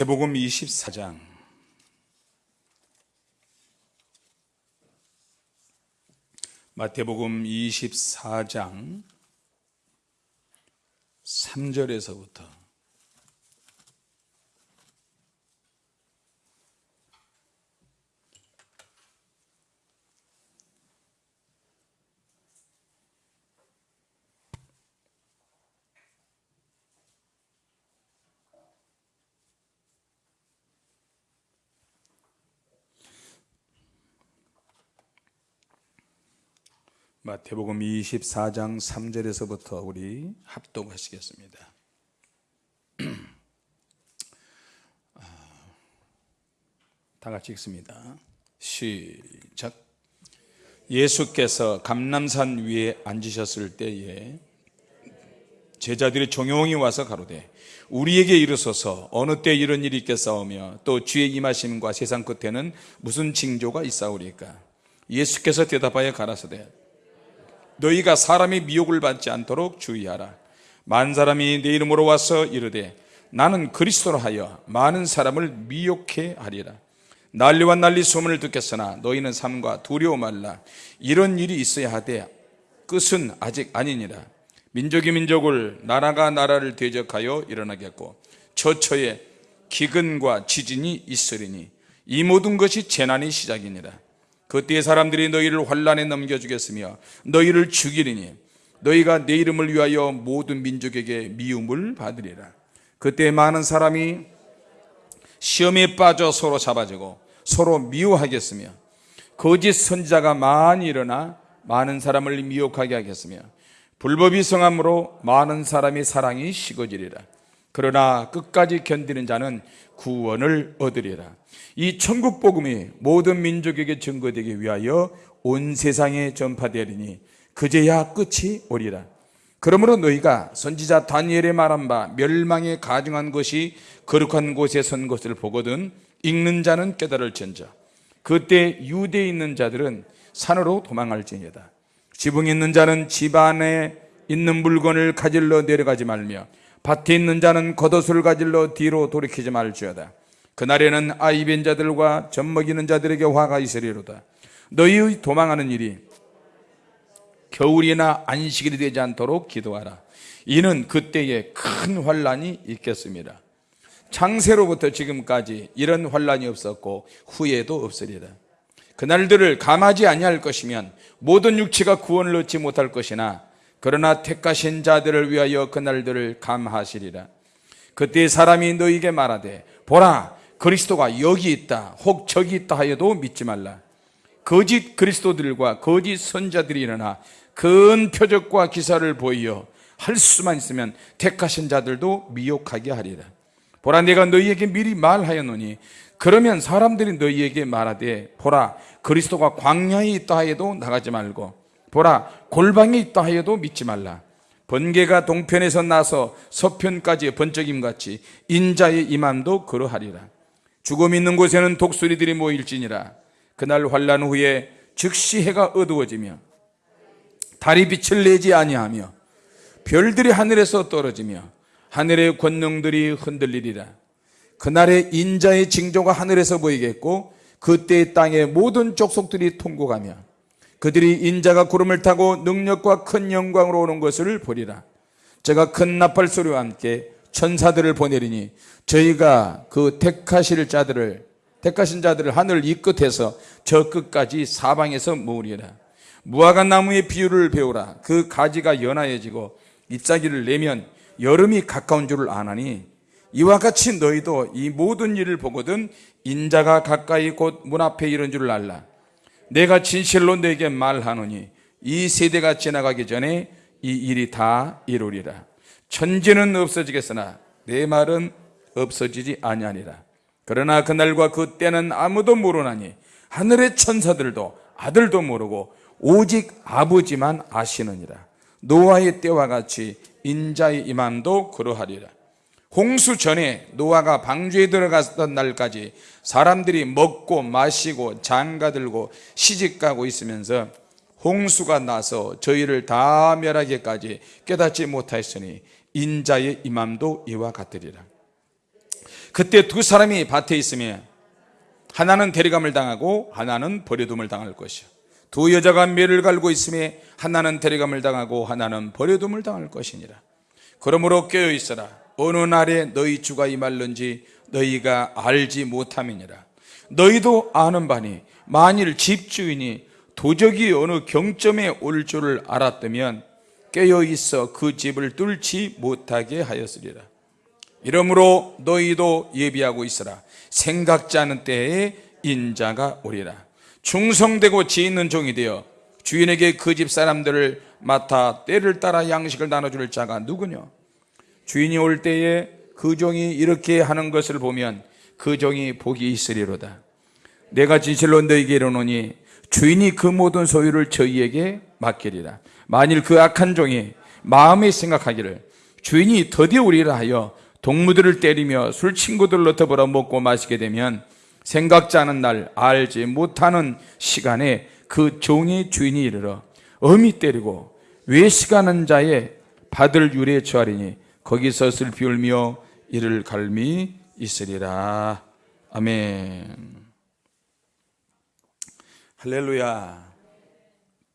마태복음 24장. 마태복음 24장 3절에서부터 마태복음 24장 3절에서부터 우리 합독하시겠습니다. 아, 다 같이 읽습니다. 시작. 예수께서 감남산 위에 앉으셨을 때에 제자들이 종용이 와서 가로되 우리에게 이르소서 어느 때 이런 일이 있겠사오며 또 주의 임하심과 세상 끝에는 무슨 징조가 있사오리까 예수께서 대답하여 가라사대 너희가 사람의 미혹을 받지 않도록 주의하라. 많은 사람이 내 이름으로 와서 이르되 나는 그리스도로 하여 많은 사람을 미혹해 하리라. 난리와 난리 소문을 듣겠으나 너희는 삶과 두려워 말라. 이런 일이 있어야 하되 끝은 아직 아니니라. 민족이 민족을 나라가 나라를 대적하여 일어나겠고 처처에 기근과 지진이 있으리니 이 모든 것이 재난의 시작이니라 그때 사람들이 너희를 환란에 넘겨주겠으며 너희를 죽이리니 너희가 내 이름을 위하여 모든 민족에게 미움을 받으리라. 그때 많은 사람이 시험에 빠져 서로 잡아지고 서로 미워하겠으며 거짓 선자가 많이 일어나 많은 사람을 미혹하게 하겠으며 불법이 성함으로 많은 사람의 사랑이 식어지리라. 그러나 끝까지 견디는 자는 구원을 얻으리라 이 천국 복음이 모든 민족에게 증거되기 위하여 온 세상에 전파되리니 그제야 끝이 오리라. 그러므로 너희가 선지자 다니엘의 말한 바 멸망에 가증한 것이 거룩한 곳에 선 것을 보거든 읽는 자는 깨달을지언정 그때 유대에 있는 자들은 산으로 도망할지니라 지붕에 있는 자는 집 안에 있는 물건을 가질러 내려가지 말며 밭에 있는 자는 겉옷을 가질러 뒤로 돌이키지 말지어다 그날에는 아이 벤 자들과 젖 먹이는 자들에게 화가 있으리로다. 너희의 도망하는 일이 겨울이나 안식일이 되지 않도록 기도하라. 이는 그때에 큰 환란이 있겠습니다. 창세로부터 지금까지 이런 환란이 없었고 후에도 없으리라. 그날들을 감하지 아니할 것이면 모든 육체가 구원을 얻지 못할 것이나 그러나 택하신 자들을 위하여 그날들을 감하시리라. 그때 사람이 너희에게 말하되 보라 그리스도가 여기 있다 혹 저기 있다 하여도 믿지 말라. 거짓 그리스도들과 거짓 선자들이 일어나 큰 표적과 기사를 보이어 할 수만 있으면 택하신 자들도 미혹하게 하리라. 보라 내가 너희에게 미리 말하였노니 그러면 사람들이 너희에게 말하되 보라 그리스도가 광야에 있다 하여도 나가지 말고 보라 골방에 있다 하여도 믿지 말라. 번개가 동편에서 나서 서편까지 번쩍임같이 인자의 임함도 그러하리라 죽음 있는 곳에는 독수리들이 모일지니라. 그날 환란 후에 즉시 해가 어두워지며 달이 빛을 내지 아니하며 별들이 하늘에서 떨어지며 하늘의 권능들이 흔들리리라. 그날의 인자의 징조가 하늘에서 보이겠고 그때 땅의 모든 족속들이 통곡하며 그들이 인자가 구름을 타고 능력과 큰 영광으로 오는 것을 보리라. 제가 큰 나팔 소리와 함께 천사들을 보내리니 저희가 그 택하실 자들을 택하신 자들을 하늘 이 끝에서 저 끝까지 사방에서 모으리라. 무화과 나무의 비율을 배우라. 그 가지가 연하여지고 잎사귀를 내면 여름이 가까운 줄을 아나니 이와 같이 너희도 이 모든 일을 보거든 인자가 가까이 곧 문 앞에 이른 줄을 알라. 내가 진실로 내게 말하노니 이 세대가 지나가기 전에 이 일이 다 이루리라 천지는 없어지겠으나 내 말은 없어지지 아니하니라. 그러나 그날과 그 때는 아무도 모르나니 하늘의 천사들도 아들도 모르고 오직 아버지만 아시느니라. 노아의 때와 같이 인자의 임함도 그러하리라. 홍수 전에 노아가 방주에 들어갔던 날까지 사람들이 먹고 마시고 장가들고 시집가고 있으면서 홍수가 나서 저희를 다 멸하기까지 깨닫지 못하였으니 인자의 임함도 이와 같으리라. 그때 두 사람이 밭에 있으면 하나는 데려감을 당하고 하나는 버려둠을 당할 것이요. 두 여자가 매를 갈고 있음에 하나는 데려감을 당하고 하나는 버려둠을 당할 것이니라. 그러므로 깨어 있어라. 어느 날에 너희 주가 임할는지 너희가 알지 못함이니라. 너희도 아는 바니 만일 집주인이 도적이 어느 경점에 올 줄을 알았다면 깨어 있어 그 집을 뚫지 못하게 하였으리라. 이러므로 너희도 예비하고 있으라. 생각지 않은 때에 인자가 오리라. 충성되고 지 있는 종이 되어 주인에게 그 집 사람들을 맡아 때를 따라 양식을 나눠줄 자가 누구냐 주인이 올 때에 그 종이 이렇게 하는 것을 보면 그 종이 복이 있으리로다. 내가 진실로 너희에게 이르노니 주인이 그 모든 소유를 저희에게 맡기리라 만일 그 악한 종이 마음에 생각하기를 주인이 더디어 우리라 하여 동무들을 때리며 술 친구들로 더불어 먹고 마시게 되면 생각지 않은 날 알지 못하는 시간에 그 종의 주인이 이르러 엄히 때리고 외식하는 자의 받을 유리에 처하리니 거기서 슬피 울며 이를 갈미 있으리라. 아멘. 할렐루야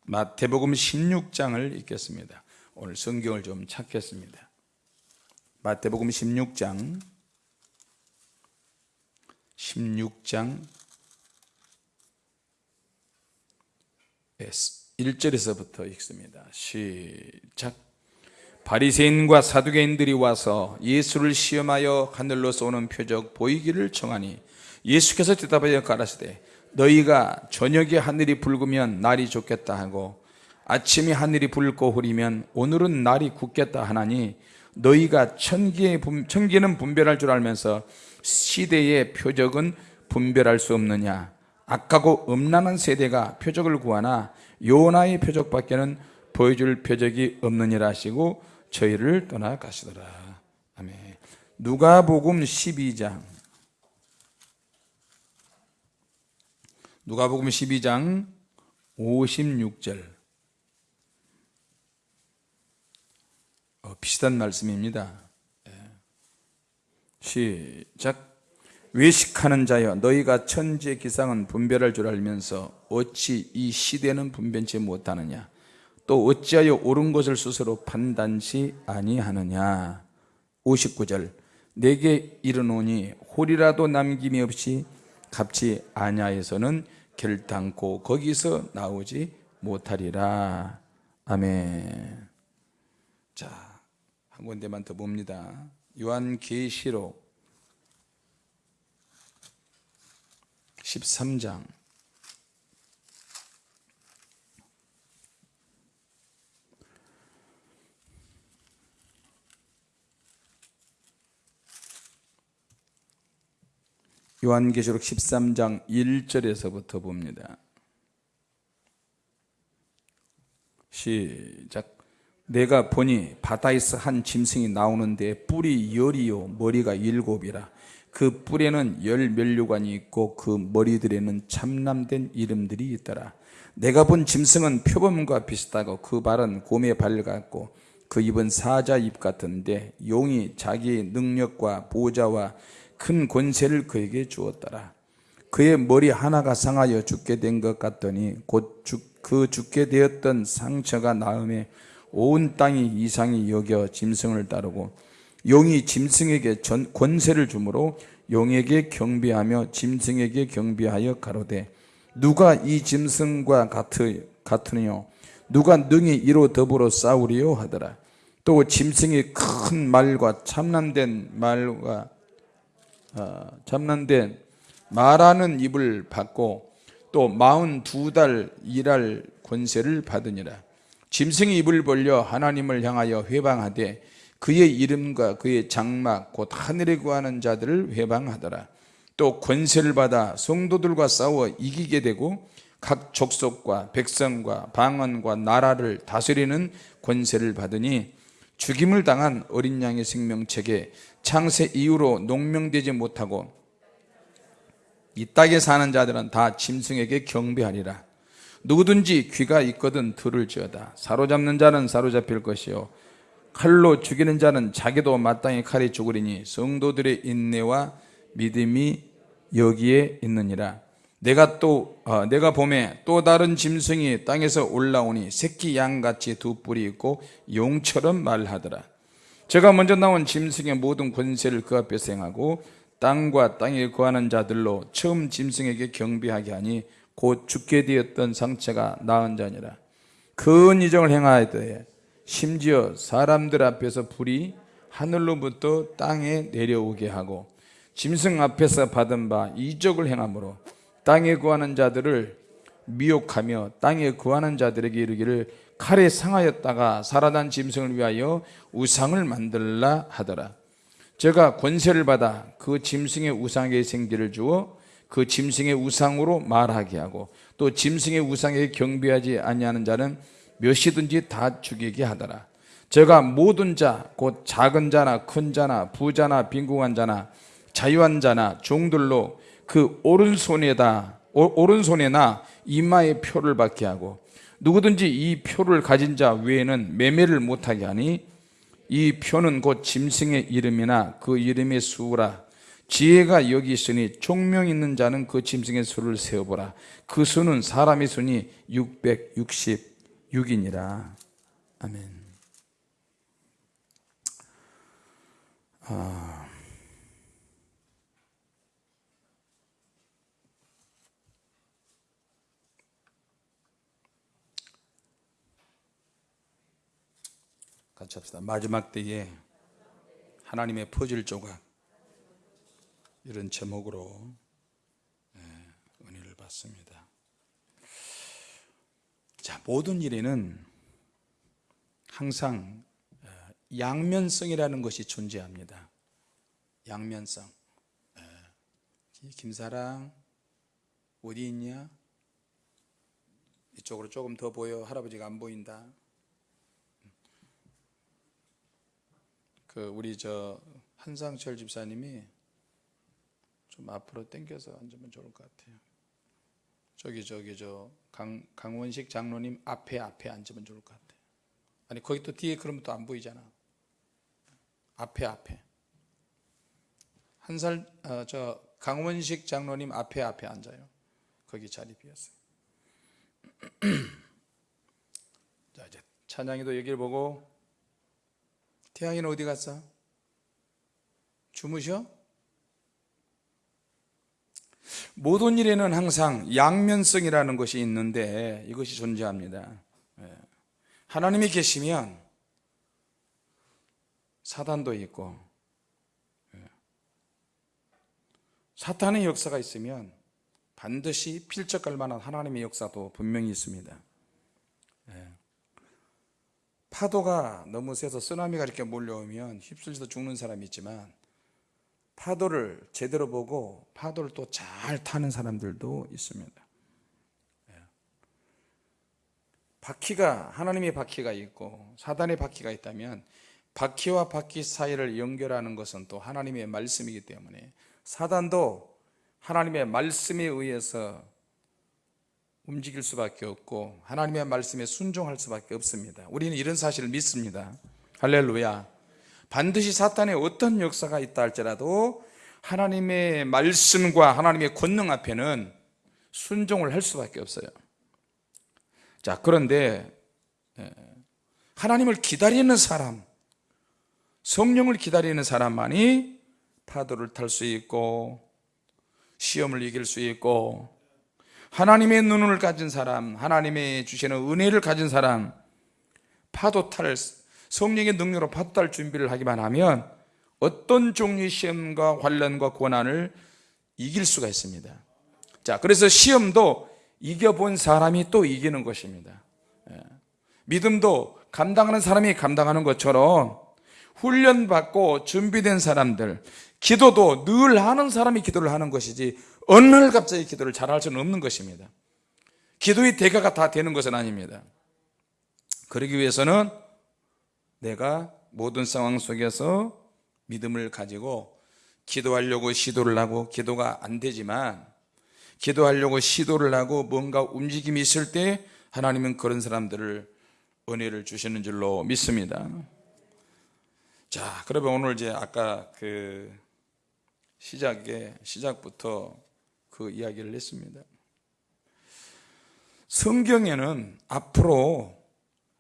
마태복음 16장을 읽겠습니다 오늘 성경을 좀 찾겠습니다 마태복음 16장 16장 1절에서부터 읽습니다. 시작. 바리새인과 사두개인들이 와서 예수를 시험하여 하늘로서 오는 표적 보이기를 청하니 예수께서 대답하여 가라사대 너희가 저녁에 하늘이 붉으면 날이 좋겠다 하고 아침에 하늘이 붉고 흐리면 오늘은 날이 굳겠다 하나니 너희가 천기의 분, 천기는 분별할 줄 알면서 시대의 표적은 분별할 수 없느냐? 악하고 음란한 세대가 표적을 구하나 요나의 표적밖에는 보여줄 표적이 없느니라 하시고 저희를 떠나가시더라. 아멘. 누가복음 12장 누가복음 12장 56절 어, 비슷한 말씀입니다. 예. 시작. 외식하는 자여 너희가 천지의 기상은 분별할 줄 알면서 어찌 이 시대는 분변치 못하느냐 또 어찌하여 옳은 것을 스스로 판단치 아니하느냐 59절 내게 이르노니 홀이라도 남김이 없이 갚지 아냐에서는 결단코 거기서 나오지 못하리라. 아멘. 자 한 군데만 더 봅니다. 요한계시록 13장 요한계시록 13장 1절에서부터 봅니다. 시작. 내가 보니 바다에서 한 짐승이 나오는데 뿔이 열이요 머리가 일곱이라. 그 뿔에는 열 면류관이 있고 그 머리들에는 참남된 이름들이 있더라. 내가 본 짐승은 표범과 비슷하고 그 발은 곰의 발 같고 그 입은 사자 입 같은데 용이 자기의 능력과 보좌와 큰 권세를 그에게 주었더라. 그의 머리 하나가 상하여 죽게 된 것 같더니 곧 그 죽게 되었던 상처가 나음에 온 땅이 이상히 여겨 짐승을 따르고 용이 짐승에게 전, 권세를 주므로 용에게 경비하며 짐승에게 경비하여 가로되 누가 이 짐승과 같으, 같으뇨 누가 능히 이로 더불어 싸우리요? 하더라. 또 짐승이 큰 말과 참남된 말과 어, 참남된 말하는 입을 받고 또 마흔 두 달 일할 권세를 받으니라. 짐승이 입을 벌려 하나님을 향하여 회방하되 그의 이름과 그의 장막 곧 하늘에 구하는 자들을 회방하더라. 또 권세를 받아 성도들과 싸워 이기게 되고 각 족속과 백성과 방언과 나라를 다스리는 권세를 받으니 죽임을 당한 어린 양의 생명책에 창세 이후로 농명되지 못하고 이 땅에 사는 자들은 다 짐승에게 경배하리라. 누구든지 귀가 있거든 들을지어다. 사로잡는 자는 사로잡힐 것이요. 칼로 죽이는 자는 자기도 마땅히 칼에 죽으리니 성도들의 인내와 믿음이 여기에 있느니라. 내가 또 어, 내가 봄에 또 다른 짐승이 땅에서 올라오니 새끼 양같이 두 뿔이 있고 용처럼 말하더라 제가 먼저 나온 짐승의 모든 권세를 그 앞에서 행하고 땅과 땅에 거하는 자들로 처음 짐승에게 경비하게 하니 곧 죽게 되었던 상처가 나은 자니라. 큰 이정을 행하되 심지어 사람들 앞에서 불이 하늘로부터 땅에 내려오게 하고 짐승 앞에서 받은 바 이적을 행함으로 땅에 구하는 자들을 미혹하며 땅에 구하는 자들에게 이르기를 칼에 상하였다가 살아난 짐승을 위하여 우상을 만들라 하더라. 제가 권세를 받아 그 짐승의 우상에 생기를 주어 그 짐승의 우상으로 말하게 하고 또 짐승의 우상에 경배하지 아니하는 자는 몇이든지 다 죽이게 하더라. 제가 모든 자 곧 작은 자나 큰 자나 부자나 빈궁한 자나 자유한 자나 종들로 그 오른손에다 오- 오른손에나 이마에 표를 받게 하고 누구든지 이 표를 가진 자 외에는 매매를 못하게 하니 이 표는 곧 짐승의 이름이나 그 이름의 수라. 지혜가 여기 있으니 총명 있는 자는 그 짐승의 수를 세어보라. 그 수는 사람의 수니 666이니라. 아멘 같이 합시다 마지막 때에 하나님의 퍼즐 조각 이런 제목으로 예, 은혜를 받습니다. 자, 모든 일에는 항상 어, 양면성이라는 것이 존재합니다. 양면성. 예. 김사랑 어디 있냐? 이쪽으로 조금 더 보여. 할아버지가 안 보인다. 그 우리 저 한상철 집사님이 좀 앞으로 당겨서 앉으면 좋을 것 같아요. 저기 저기 저 강, 강원식 장로님 앞에 앞에 앉으면 좋을 것 같아요. 아니 거기 또 뒤에 그러면 또 안 보이잖아. 앞에 앞에 한살 어, 저 강원식 장로님 앞에 앞에 앉아요. 거기 자리 비었어요. 자 이제 찬양이도 여기를 보고 태양이는 어디 갔어? 주무셔? 모든 일에는 항상 양면성이라는 것이 있는데 이것이 존재합니다. 예. 하나님이 계시면 사단도 있고 예. 사탄의 역사가 있으면 반드시 필적할 만한 하나님의 역사도 분명히 있습니다. 예. 파도가 너무 세서 쓰나미가 이렇게 몰려오면 휩쓸려서 죽는 사람이 있지만 파도를 제대로 보고 파도를 또 잘 타는 사람들도 있습니다. 예. 바퀴가 하나님의 바퀴가 있고 사단의 바퀴가 있다면 바퀴와 바퀴 사이를 연결하는 것은 또 하나님의 말씀이기 때문에 사단도 하나님의 말씀에 의해서 움직일 수밖에 없고 하나님의 말씀에 순종할 수밖에 없습니다. 우리는 이런 사실을 믿습니다. 할렐루야. 반드시 사탄의 어떤 역사가 있다 할지라도 하나님의 말씀과 하나님의 권능 앞에는 순종을 할 수밖에 없어요. 자, 그런데 예, 하나님을 기다리는 사람, 성령을 기다리는 사람만이 파도를 탈 수 있고 시험을 이길 수 있고 하나님의 눈을 가진 사람, 하나님의 주시는 은혜를 가진 사람, 파도 탈 성령의 능력으로 파도 탈 준비를 하기만 하면 어떤 종류의 시험과 환란과 고난을 이길 수가 있습니다. 자, 그래서 시험도 이겨본 사람이 또 이기는 것입니다. 예. 믿음도 감당하는 사람이 감당하는 것처럼 훈련받고 준비된 사람들, 기도도 늘 하는 사람이 기도를 하는 것이지 어느 날 갑자기 기도를 잘 할 수는 없는 것입니다. 기도의 대가가 다 되는 것은 아닙니다. 그러기 위해서는 내가 모든 상황 속에서 믿음을 가지고 기도하려고 시도를 하고 기도가 안 되지만 기도하려고 시도를 하고 뭔가 움직임이 있을 때 하나님은 그런 사람들을 은혜를 주시는 줄로 믿습니다. 자, 그러면 오늘 이제 아까 그 시작에 시작부터 그 이야기를 했습니다. 성경에는 앞으로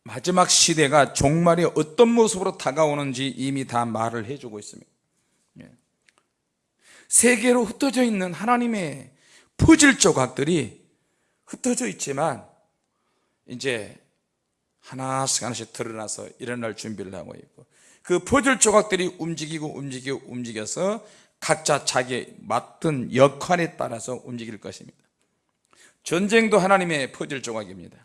마지막 시대가 종말이 어떤 모습으로 다가오는지 이미 다 말을 해주고 있습니다. 예. 세계로 흩어져 있는 하나님의 퍼즐 조각들이 흩어져 있지만 이제 하나씩 하나씩 드러나서 일어날 준비를 하고 있고 그 퍼즐 조각들이 움직이고 움직이고 움직여서 각자 자기 맡은 역할에 따라서 움직일 것입니다. 전쟁도 하나님의 퍼즐 조각입니다.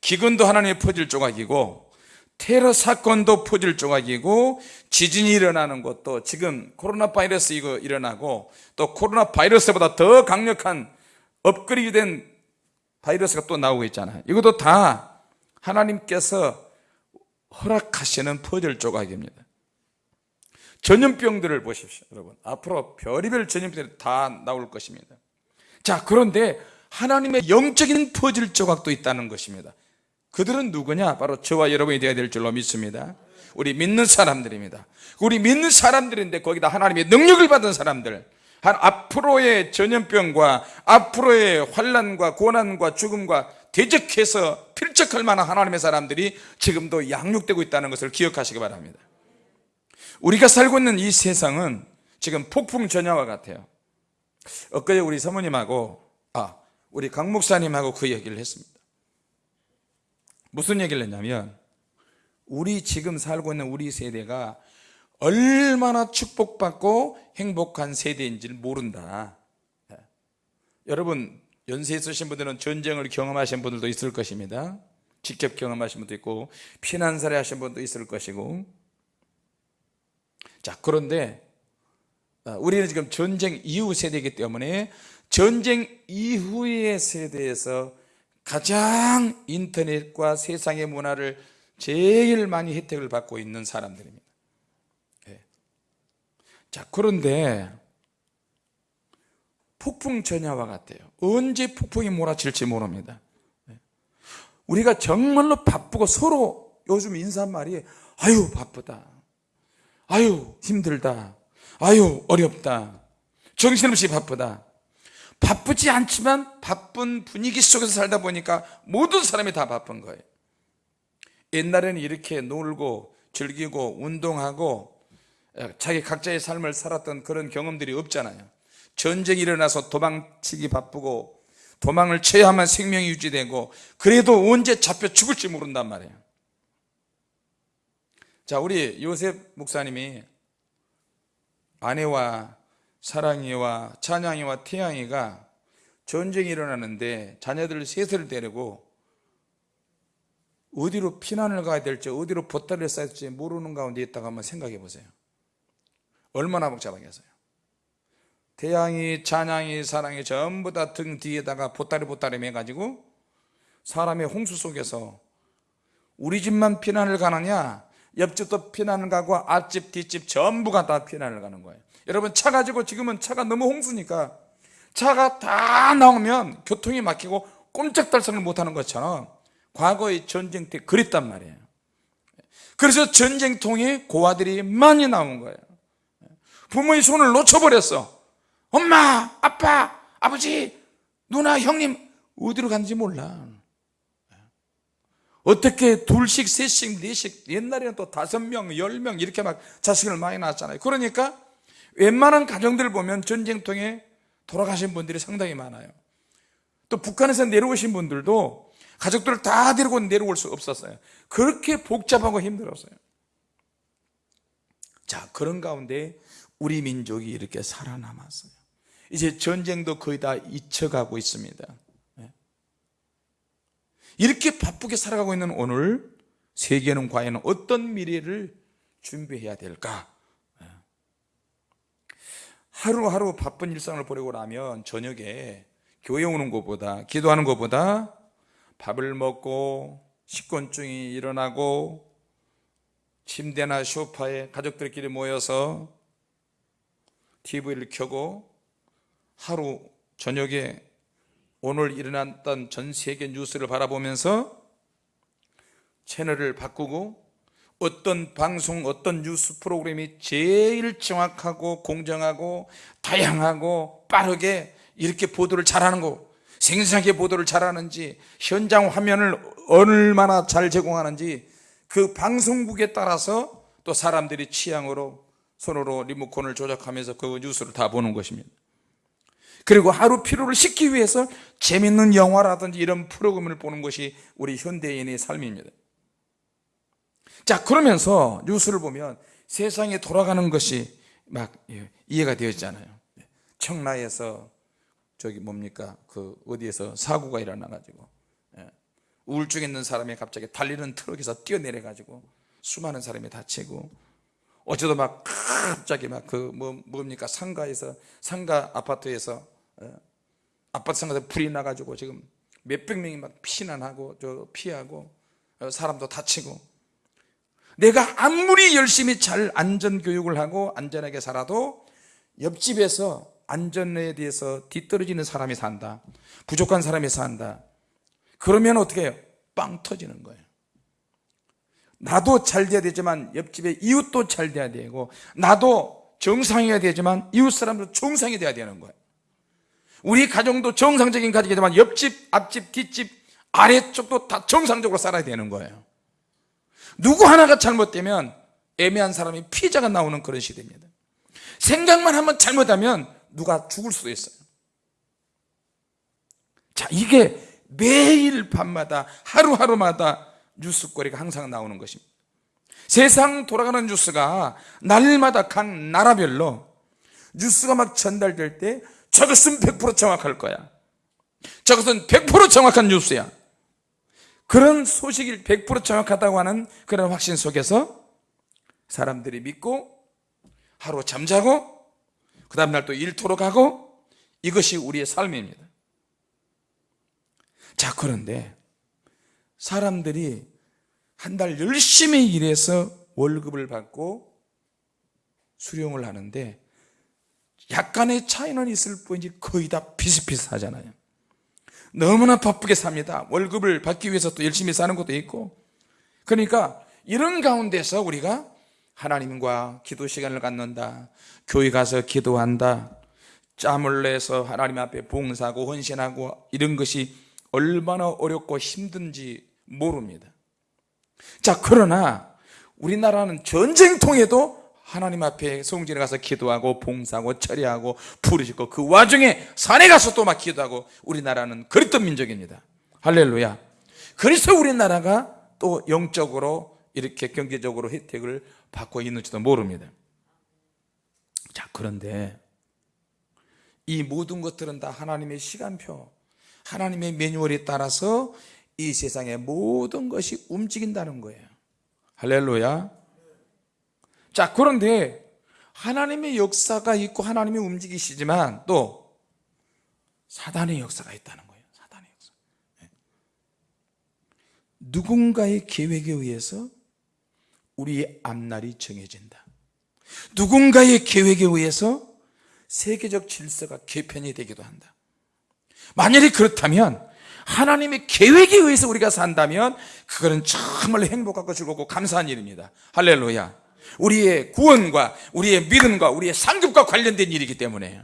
기근도 하나님의 퍼즐 조각이고 테러 사건도 퍼즐 조각이고 지진이 일어나는 것도 지금 코로나 바이러스 이거 일어나고 또 코로나 바이러스보다 더 강력한 업그레이드 된 바이러스가 또 나오고 있잖아요. 이것도 다 하나님께서 허락하시는 퍼즐 조각입니다. 전염병들을 보십시오, 여러분. 앞으로 별의별 전염병들이 다 나올 것입니다. 자, 그런데 하나님의 영적인 퍼즐 조각도 있다는 것입니다. 그들은 누구냐? 바로 저와 여러분이 되어야 될 줄로 믿습니다. 우리 믿는 사람들입니다. 우리 믿는 사람들인데 거기다 하나님의 능력을 받은 사람들, 한 앞으로의 전염병과 앞으로의 환란과 고난과 죽음과 대적해서 필적할 만한 하나님의 사람들이 지금도 양육되고 있다는 것을 기억하시기 바랍니다. 우리가 살고 있는 이 세상은 지금 폭풍 전야와 같아요. 엊그제 우리 사모님하고 아 우리 강 목사님하고 그 얘기를 했습니다. 무슨 얘기를 했냐면 우리 지금 살고 있는 우리 세대가 얼마나 축복받고 행복한 세대인지를 모른다. 예. 여러분 연세 있으신 분들은 전쟁을 경험하신 분들도 있을 것입니다. 직접 경험하신 분도 있고 피난살이 하신 분도 있을 것이고 자 그런데 어, 우리는 지금 전쟁 이후 세대이기 때문에 전쟁 이후의 세대에서 가장 인터넷과 세상의 문화를 제일 많이 혜택을 받고 있는 사람들입니다. 네. 자, 그런데 폭풍 전야와 같아요. 언제 폭풍이 몰아칠지 모릅니다. 네. 우리가 정말로 바쁘고 서로 요즘 인사말이 아유 바쁘다. 아유 힘들다. 아유 어렵다. 정신없이 바쁘다. 바쁘지 않지만 바쁜 분위기 속에서 살다 보니까 모든 사람이 다 바쁜 거예요. 옛날에는 이렇게 놀고 즐기고 운동하고 자기 각자의 삶을 살았던 그런 경험들이 없잖아요. 전쟁이 일어나서 도망치기 바쁘고 도망을 쳐야만 생명이 유지되고 그래도 언제 잡혀 죽을지 모른단 말이에요. 자, 우리 요셉 목사님이 아내와 사랑이와 찬양이와 태양이가 전쟁이 일어나는데 자녀들 셋을 데리고 어디로 피난을 가야 될지 어디로 보따리를 싸야 될지 모르는 가운데 있다가 한번 생각해 보세요. 얼마나 복잡하겠어요. 태양이 찬양이 사랑이 전부 다 등 뒤에다가 보따리 보따리 매가지고 사람의 홍수 속에서 우리 집만 피난을 가느냐 옆집도 피난을 가고 앞집 뒷집 전부가 다 피난을 가는 거예요. 여러분 차 가지고 지금은 차가 너무 홍수니까 차가 다 나오면 교통이 막히고 꼼짝달싹을 못하는 것처럼 과거의 전쟁 때 그랬단 말이에요. 그래서 전쟁통에 고아들이 많이 나온 거예요. 부모의 손을 놓쳐버렸어. 엄마, 아빠, 아버지, 누나, 형님 어디로 갔는지 몰라 어떻게 둘씩, 셋씩, 넷씩 옛날에는 또 다섯 명, 열 명 이렇게 막 자식을 많이 낳았잖아요. 그러니까 웬만한 가정들을 보면 전쟁통에 돌아가신 분들이 상당히 많아요. 또 북한에서 내려오신 분들도 가족들을 다 데리고 내려올 수 없었어요. 그렇게 복잡하고 힘들었어요. 자 그런 가운데 우리 민족이 이렇게 살아남았어요. 이제 전쟁도 거의 다 잊혀가고 있습니다. 네. 이렇게 바쁘게 살아가고 있는 오늘 세계는 과연 어떤 미래를 준비해야 될까? 하루하루 바쁜 일상을 보내고 나면 저녁에 교회 오는 것보다 기도하는 것보다 밥을 먹고 식곤증이 일어나고 침대나 소파에 가족들끼리 모여서 TV를 켜고 하루 저녁에 오늘 일어났던 전 세계 뉴스를 바라보면서 채널을 바꾸고 어떤 방송 어떤 뉴스 프로그램이 제일 정확하고 공정하고 다양하고 빠르게 이렇게 보도를 잘하는 거 생생하게 보도를 잘하는지 현장 화면을 얼마나 잘 제공하는지 그 방송국에 따라서 또 사람들이 취향으로 손으로 리모컨을 조작하면서 그 뉴스를 다 보는 것입니다 그리고 하루 피로를 씻기 위해서 재밌는 영화라든지 이런 프로그램을 보는 것이 우리 현대인의 삶입니다. 자 그러면서 뉴스를 보면 세상에 돌아가는 것이 막 예, 이해가 되어지잖아요. 청라에서 저기 뭡니까? 그 어디에서 사고가 일어나 가지고 예, 우울증 있는 사람이 갑자기 달리는 트럭에서 뛰어내려 가지고 수많은 사람이 다치고 어제도 막 갑자기 막 그 뭐 뭡니까? 상가에서 상가 아파트에서 예, 아파트 상가에서 불이 나가지고 지금 몇백 명이 막 피난하고 저 피하고 어, 사람도 다치고. 내가 아무리 열심히 잘 안전 교육을 하고 안전하게 살아도 옆집에서 안전에 대해서 뒤떨어지는 사람이 산다. 부족한 사람이 산다. 그러면 어떻게 해요? 빵 터지는 거예요. 나도 잘 돼야 되지만 옆집의 이웃도 잘 돼야 되고 나도 정상이어야 되지만 이웃 사람도 정상이 돼야 되는 거예요 우리 가정도 정상적인 가족이지만 옆집, 앞집, 뒷집, 아래쪽도 다 정상적으로 살아야 되는 거예요. 누구 하나가 잘못되면 애매한 사람이 피해자가 나오는 그런 시대입니다. 생각만 한번 잘못하면 누가 죽을 수도 있어요. 자 이게 매일 밤마다 하루하루마다 뉴스거리가 항상 나오는 것입니다. 세상 돌아가는 뉴스가 날마다 각 나라별로 뉴스가 막 전달될 때 저것은 100% 정확할 거야. 저것은 100% 정확한 뉴스야. 그런 소식이 100% 정확하다고 하는 그런 확신 속에서 사람들이 믿고 하루 잠자고 그 다음날 또 일터로 가고 이것이 우리의 삶입니다. 자 그런데 사람들이 한 달 열심히 일해서 월급을 받고 수령을 하는데 약간의 차이는 있을 뿐이지 거의 다 비슷비슷하잖아요. 너무나 바쁘게 삽니다. 월급을 받기 위해서 또 열심히 사는 것도 있고. 그러니까 이런 가운데서 우리가 하나님과 기도 시간을 갖는다. 교회 가서 기도한다. 짬을 내서 하나님 앞에 봉사하고 헌신하고 이런 것이 얼마나 어렵고 힘든지 모릅니다. 자 그러나 우리나라는 전쟁통에도 하나님 앞에 성전에 가서 기도하고 봉사하고 처리하고 부르짖고 그 와중에 산에 가서 또 막 기도하고 우리나라는 그랬던 민족입니다. 할렐루야. 그래서 우리나라가 또 영적으로 이렇게 경제적으로 혜택을 받고 있는지도 모릅니다. 자 그런데 이 모든 것들은 다 하나님의 시간표 하나님의 매뉴얼에 따라서 이 세상의 모든 것이 움직인다는 거예요. 할렐루야 자 그런데 하나님의 역사가 있고 하나님이 움직이시지만 또 사단의 역사가 있다는 거예요. 사단의 역사. 네. 누군가의 계획에 의해서 우리의 앞날이 정해진다. 누군가의 계획에 의해서 세계적 질서가 개편이 되기도 한다. 만약에 그렇다면 하나님의 계획에 의해서 우리가 산다면 그거는 정말 행복하고 즐겁고 감사한 일입니다. 할렐루야 우리의 구원과 우리의 믿음과 우리의 상급과 관련된 일이기 때문에.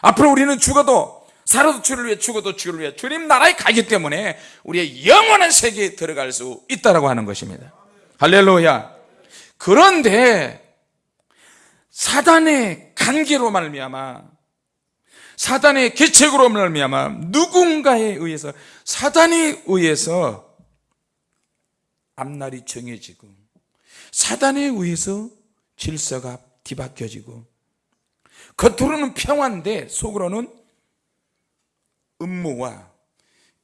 앞으로 우리는 죽어도 살아도 주를 위해 죽어도 주를 위해 주님 나라에 가기 때문에 우리의 영원한 세계에 들어갈 수 있다고 하는 것입니다. 할렐루야. 그런데 사단의 관계로 말미암아 사단의 계책으로 말미암아 누군가에 의해서 사단에 의해서 앞날이 정해지고 사단에 의해서 질서가 뒤바뀌어지고 겉으로는 평화인데 속으로는 음모와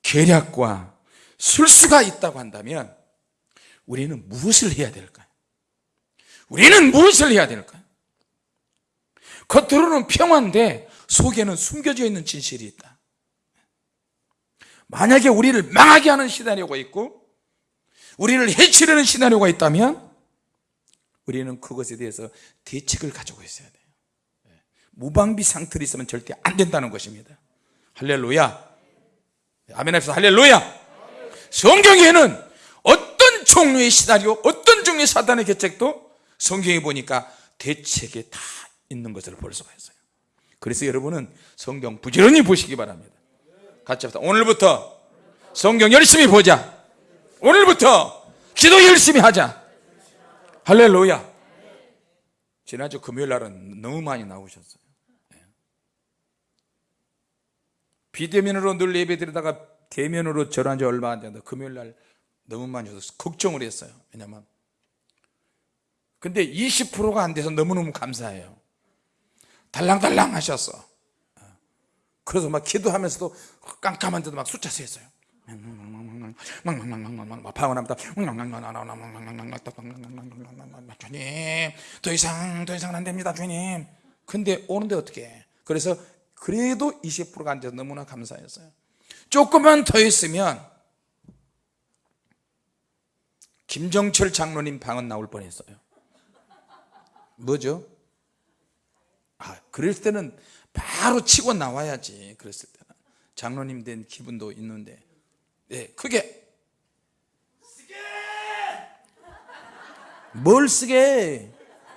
계략과 술수가 있다고 한다면 우리는 무엇을 해야 될까요? 우리는 무엇을 해야 될까요? 겉으로는 평화인데 속에는 숨겨져 있는 진실이 있다 만약에 우리를 망하게 하는 시나리오가 있고 우리를 해치려는 시나리오가 있다면 우리는 그것에 대해서 대책을 가지고 있어야 돼요. 무방비 상태로 있으면 절대 안 된다는 것입니다. 할렐루야. 아멘 합시다. 할렐루야. 성경에는 어떤 어떤 종류의 시나리오 어떤 종류의 사단의 계책도 성경에 보니까 대책에 다 있는 것을 볼 수가 있어요. 그래서 여러분은 성경 부지런히 보시기 바랍니다. 같이 합시다. 오늘부터 성경 열심히 보자. 오늘부터 기도 열심히 하자 할렐루야. 지난주 금요일 날은 너무 많이 나오셨어요. 예. 비대면으로 늘 예배 드리다가 대면으로 절한 지 얼마 안 됐는데 금요일 날 너무 많이 오셔서 걱정을 했어요. 왜냐면 근데 20%가 안 돼서 너무너무 감사해요. 달랑달랑 하셨어 그래서 막 기도하면서도 깜깜한데도 막 숫자 세었어요 막 방언합니다 주님 더 이상 더 이상은 안 됩니다 주님 근데 오는데 어떻게 해? 그래서 그래도 20%가 안 돼서 너무나 감사했어요 조금만 더 있으면 김정철 장로님 방언 나올 뻔했어요 뭐죠? 아, 그럴 때는 바로 치고 나와야지 그랬을 때는 장로님 된 기분도 있는데 네, 크게. 쓰게 뭘 쓰게?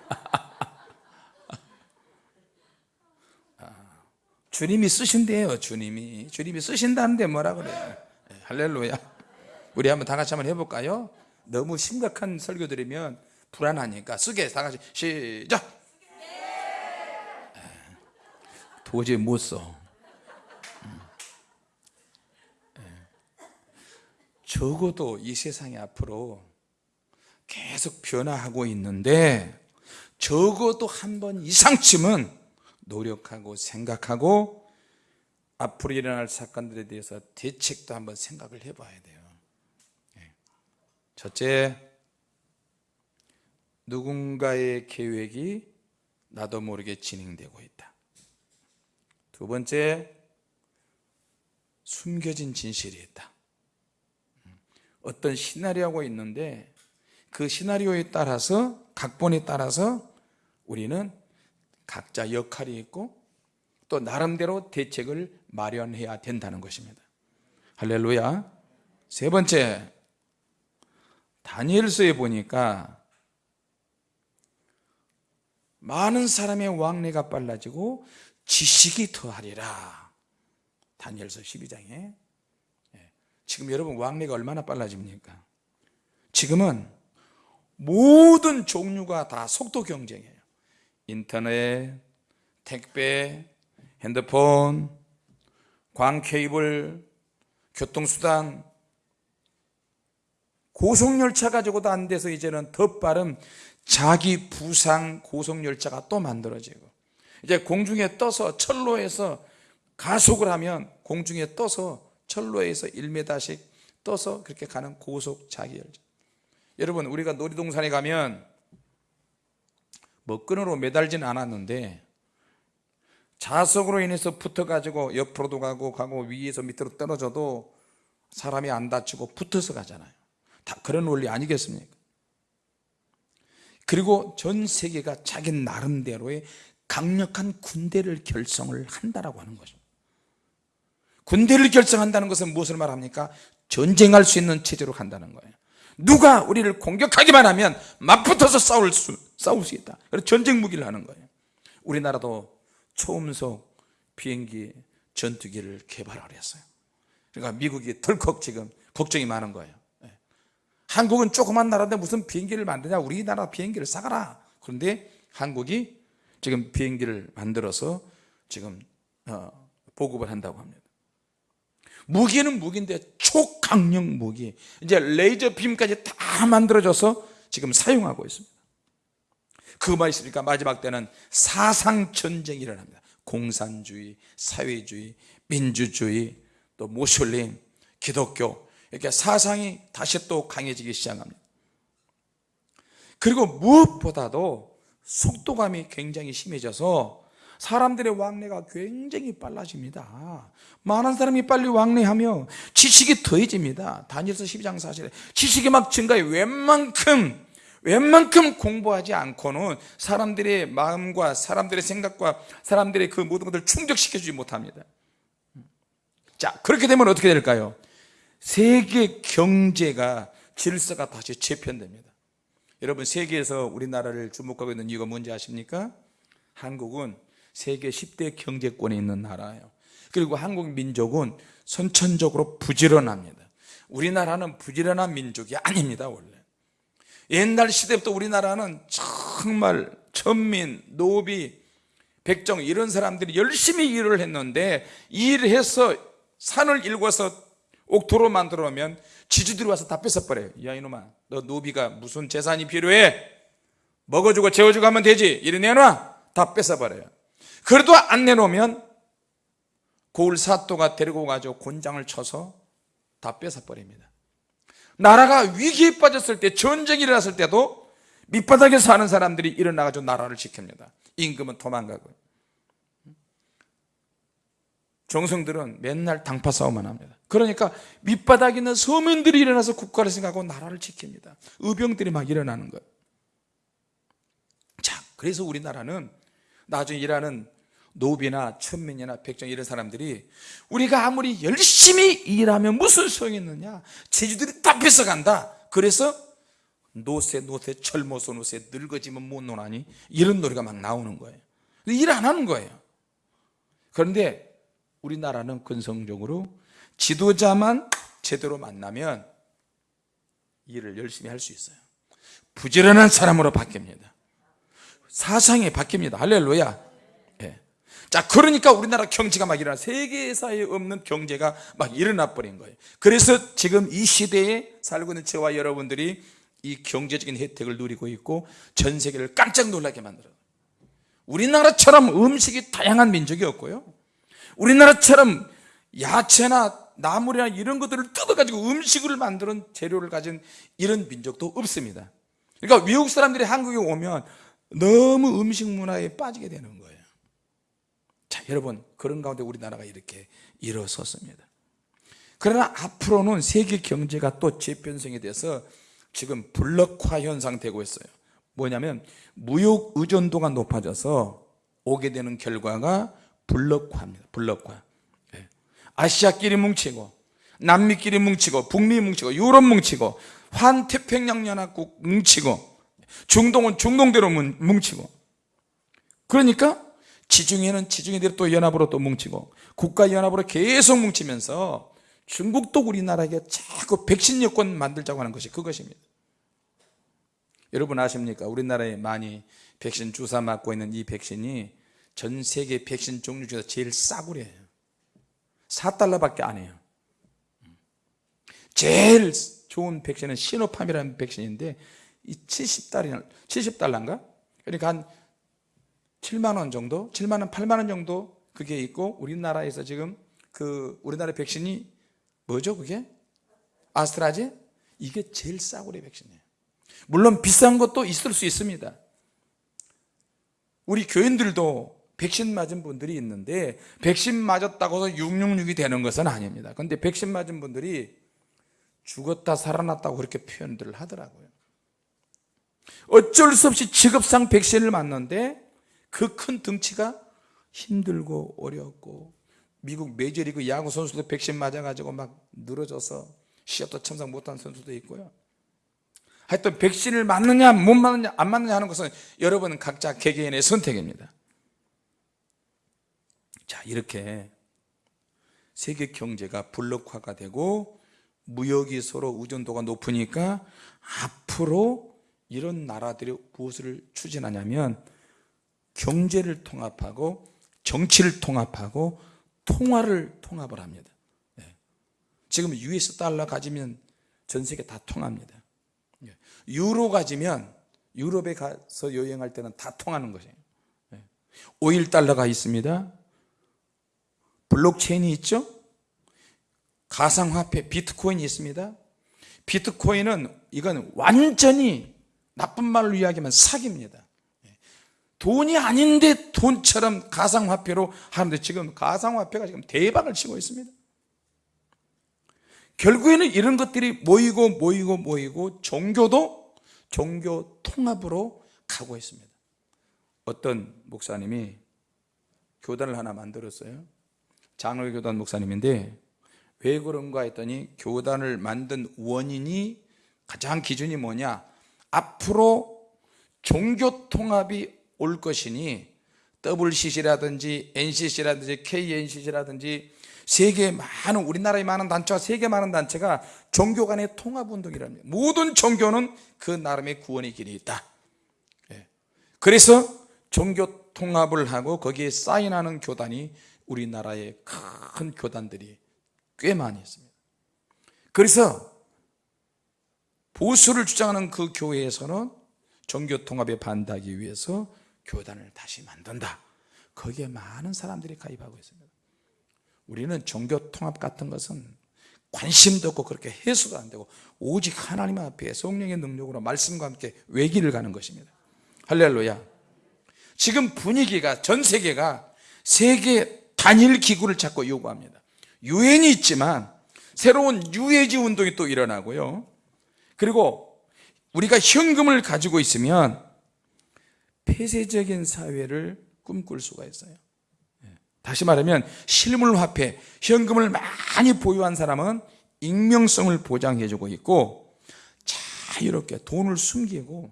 아, 주님이 쓰신대요 주님이. 주님이 쓰신다는데 뭐라 그래요? 네, 할렐루야. 우리 한번 다 같이 한번 해볼까요? 너무 심각한 설교 들으면 불안하니까 쓰게 다 같이. 시작! 도저히 못 써. 적어도 이 세상이 앞으로 계속 변화하고 있는데 적어도 한 번 이상쯤은 노력하고 생각하고 앞으로 일어날 사건들에 대해서 대책도 한번 생각을 해봐야 돼요. 예. 첫째 누군가의 계획이 나도 모르게 진행되고 있다. 두 번째 숨겨진 진실이 있다 어떤 시나리오가 있는데 그 시나리오에 따라서 각본에 따라서 우리는 각자 역할이 있고 또 나름대로 대책을 마련해야 된다는 것입니다. 할렐루야. 세 번째 다니엘서에 보니까 많은 사람의 왕래가 빨라지고 지식이 더하리라. 다니엘서 12장에. 예. 지금 여러분 왕래가 얼마나 빨라집니까? 지금은 모든 종류가 다 속도 경쟁이에요. 인터넷, 택배, 핸드폰, 광 케이블, 교통수단. 고속열차 가지고도 안 돼서 이제는 더 빠른 자기 부상 고속열차가 또 만들어지고. 이제 공중에 떠서 철로에서 가속을 하면 공중에 떠서 철로에서 1m씩 떠서 그렇게 가는 고속 자기열차 여러분 우리가 놀이동산에 가면 뭐 끈으로 매달지는 않았는데 자석으로 인해서 붙어가지고 옆으로도 가고 가고 위에서 밑으로 떨어져도 사람이 안 다치고 붙어서 가잖아요. 다 그런 원리 아니겠습니까? 그리고 전 세계가 자기 나름대로의 강력한 군대를 결성을 한다라고 하는 거죠 군대를 결성한다는 것은 무엇을 말합니까? 전쟁할 수 있는 체제로 간다는 거예요. 누가 우리를 공격하기만 하면 맞붙어서 싸울 수, 싸울 수 있다. 그래서 전쟁 무기를 하는 거예요. 우리나라도 초음속 비행기 전투기를 개발을 했어요. 그러니까 미국이 덜컥 지금 걱정이 많은 거예요. 예. 한국은 조그만 나라인데 무슨 비행기를 만드냐? 우리나라 비행기를 사가라. 그런데 한국이 지금 비행기를 만들어서 지금 어, 보급을 한다고 합니다 무기는 무기인데 초강력 무기. 이제 레이저 빔까지 다 만들어져서 지금 사용하고 있습니다. 그만 있으니까? 마지막 때는 사상전쟁이 일어납니다. 공산주의, 사회주의, 민주주의, 또 모슬림, 기독교. 이렇게 사상이 다시 또 강해지기 시작합니다. 그리고 무엇보다도 속도감이 굉장히 심해져서 사람들의 왕래가 굉장히 빨라집니다 많은 사람이 빨리 왕래하며 지식이 더해집니다 다니엘서 12장 4절에 지식이 막 증가해 웬만큼 웬만큼 공부하지 않고는 사람들의 마음과 사람들의 생각과 사람들의 그 모든 것을 충족시켜주지 못합니다 자 그렇게 되면 어떻게 될까요? 세계 경제가 질서가 다시 재편됩니다. 여러분 세계에서 우리나라를 주목하고 있는 이유가 뭔지 아십니까? 한국은 세계 10대 경제권에 있는 나라예요. 그리고 한국 민족은 선천적으로 부지런합니다. 우리나라는 부지런한 민족이 아닙니다, 원래. 옛날 시대부터 우리나라는 정말 천민, 노비, 백정 이런 사람들이 열심히 일을 했는데 일을 해서 산을 일궈서 옥토로 만들어 놓으면 지주들이 와서 다 뺏어버려요. 야 이놈아, 너 노비가 무슨 재산이 필요해? 먹어주고 재워주고 하면 되지. 이리 내놔. 다 뺏어버려요. 그래도 안 내놓으면 고을 사또가 데리고 가지고 곤장을 쳐서 다 뺏어버립니다. 나라가 위기에 빠졌을 때, 전쟁이 일어났을 때도 밑바닥에 사는 사람들이 일어나가지고 나라를 지킵니다. 임금은 도망가고요. 정성들은 맨날 당파 싸움만 합니다. 그러니까 밑바닥에 있는 서민들이 일어나서 국가를 생각하고 나라를 지킵니다. 의병들이 막 일어나는 거예요. 자, 그래서 우리나라는 나중에 일하는 노비나 천민이나 백정 이런 사람들이 우리가 아무리 열심히 일하면 무슨 소용이 있느냐? 제주들이 다 뺏어간다. 그래서 노세 노세 철모소 노세 늙어지면 못 노나니? 이런 노래가 막 나오는 거예요. 일 안 하는 거예요. 그런데 우리나라는 근성적으로 지도자만 제대로 만나면 일을 열심히 할 수 있어요. 부지런한 사람으로 바뀝니다. 사상이 바뀝니다. 할렐루야. 예. 자, 그러니까 우리나라 경제가 막 일어나 세계사에 없는 경제가 막 일어나 버린 거예요. 그래서 지금 이 시대에 살고 있는 저와 여러분들이 이 경제적인 혜택을 누리고 있고 전 세계를 깜짝 놀라게 만들어요. 우리나라처럼 음식이 다양한 민족이 없고요. 우리나라처럼 야채나 나물이나 이런 것들을 뜯어가지고 음식을 만드는 재료를 가진 이런 민족도 없습니다. 그러니까 외국 사람들이 한국에 오면 너무 음식 문화에 빠지게 되는 거예요. 자, 여러분, 그런 가운데 우리나라가 이렇게 일어섰습니다. 그러나 앞으로는 세계 경제가 또 재편성이 돼서 지금 블록화 현상 되고 있어요. 뭐냐면 무역 의존도가 높아져서 오게 되는 결과가 블록화입니다. 블록화. 예. 아시아끼리 뭉치고 남미끼리 뭉치고 북미 뭉치고 유럽 뭉치고 환태평양연합국 뭉치고 중동은 중동대로 뭉치고 그러니까 지중해는 지중해대로 또 연합으로 또 뭉치고 국가연합으로 계속 뭉치면서 중국도 우리나라에게 자꾸 백신 여권 만들자고 하는 것이 그것입니다 여러분 아십니까? 우리나라에 많이 백신 주사 맞고 있는 이 백신이 전 세계 백신 종류 중에서 제일 싸구려예요 4달러밖에 안 해요 제일 좋은 백신은 시노팜이라는 백신인데 이 70달러, 70달러인가? 그러니까 한 7만 원 정도, 7만 원, 8만 원 정도 그게 있고 우리나라에서 지금 그 우리나라 백신이 뭐죠 그게? 아스트라제? 이게 제일 싸구려 백신이에요. 물론 비싼 것도 있을 수 있습니다. 우리 교인들도 백신 맞은 분들이 있는데 백신 맞았다고 해서 666이 되는 것은 아닙니다. 근데 백신 맞은 분들이 죽었다 살아났다고 그렇게 표현들을 하더라고요. 어쩔 수 없이 직업상 백신을 맞는데 그큰 덩치가 힘들고 어렵고 미국 메이저리그 야구 선수도 백신 맞아가지고 막 늘어져서 시합도 참석 못한 선수도 있고요. 하여튼 백신을 맞느냐 못 맞느냐 안 맞느냐 하는 것은 여러분 각자 개개인의 선택입니다. 자 이렇게 세계 경제가 블록화가 되고 무역이 서로 의존도가 높으니까 앞으로 이런 나라들이 무엇을 추진하냐면 경제를 통합하고 정치를 통합하고 통화를 통합을 합니다. 네. 지금 US 달러 가지면 전 세계 다 통합니다. 네. 유로 가지면 유럽에 가서 여행할 때는 다 통하는 것이에요. 5일 달러가 있습니다. 블록체인이 있죠? 가상화폐 비트코인이 있습니다. 비트코인은 이건 완전히 나쁜 말로 이야기하면 사기입니다. 돈이 아닌데 돈처럼 가상화폐로 하는데 지금 가상화폐가 지금 대박을 치고 있습니다. 결국에는 이런 것들이 모이고 모이고 모이고 종교도 종교 통합으로 가고 있습니다. 어떤 목사님이 교단을 하나 만들었어요. 장로교단 목사님인데 왜 그런가 했더니 교단을 만든 원인이 가장 기준이 뭐냐 앞으로 종교 통합이 올 것이니 WCC라든지 NCC라든지 KNCC라든지 세계 많은 우리나라에 많은 단체와 세계 많은 단체가 종교 간의 통합 운동이랍니다. 모든 종교는 그 나름의 구원의 길이 있다. 예. 그래서 종교 통합을 하고 거기에 사인하는 교단이 우리나라의 큰 교단들이 꽤 많이 있습니다. 그래서 보수를 주장하는 그 교회에서는 종교 통합에 반대하기 위해서 교단을 다시 만든다. 거기에 많은 사람들이 가입하고 있습니다. 우리는 종교 통합 같은 것은 관심도 없고 그렇게 해소도 안 되고 오직 하나님 앞에 성령의 능력으로 말씀과 함께 외길을 가는 것입니다. 할렐루야. 지금 분위기가 전 세계가 세계 단일 기구를 찾고 요구합니다. 유엔이 있지만 새로운 유해지 운동이 또 일어나고요. 그리고 우리가 현금을 가지고 있으면 폐쇄적인 사회를 꿈꿀 수가 있어요. 다시 말하면 실물화폐, 현금을 많이 보유한 사람은 익명성을 보장해주고 있고 자유롭게 돈을 숨기고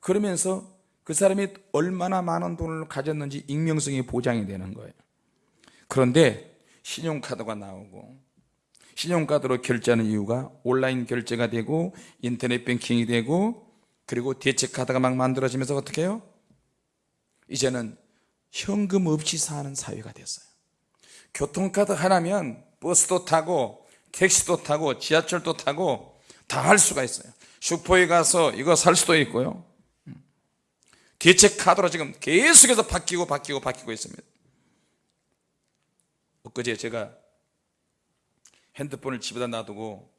그러면서 그 사람이 얼마나 많은 돈을 가졌는지 익명성이 보장이 되는 거예요. 그런데 신용카드가 나오고 신용카드로 결제하는 이유가 온라인 결제가 되고 인터넷 뱅킹이 되고 그리고 대체 카드가 막 만들어지면서 어떻게 해요? 이제는 현금 없이 사는 사회가 됐어요. 교통카드 하나면 버스도 타고 택시도 타고 지하철도 타고 다 할 수가 있어요. 슈퍼에 가서 이거 살 수도 있고요. 대체 카드로 지금 계속해서 바뀌고 바뀌고 바뀌고 있습니다. 엊그제 제가 핸드폰을 집에다 놔두고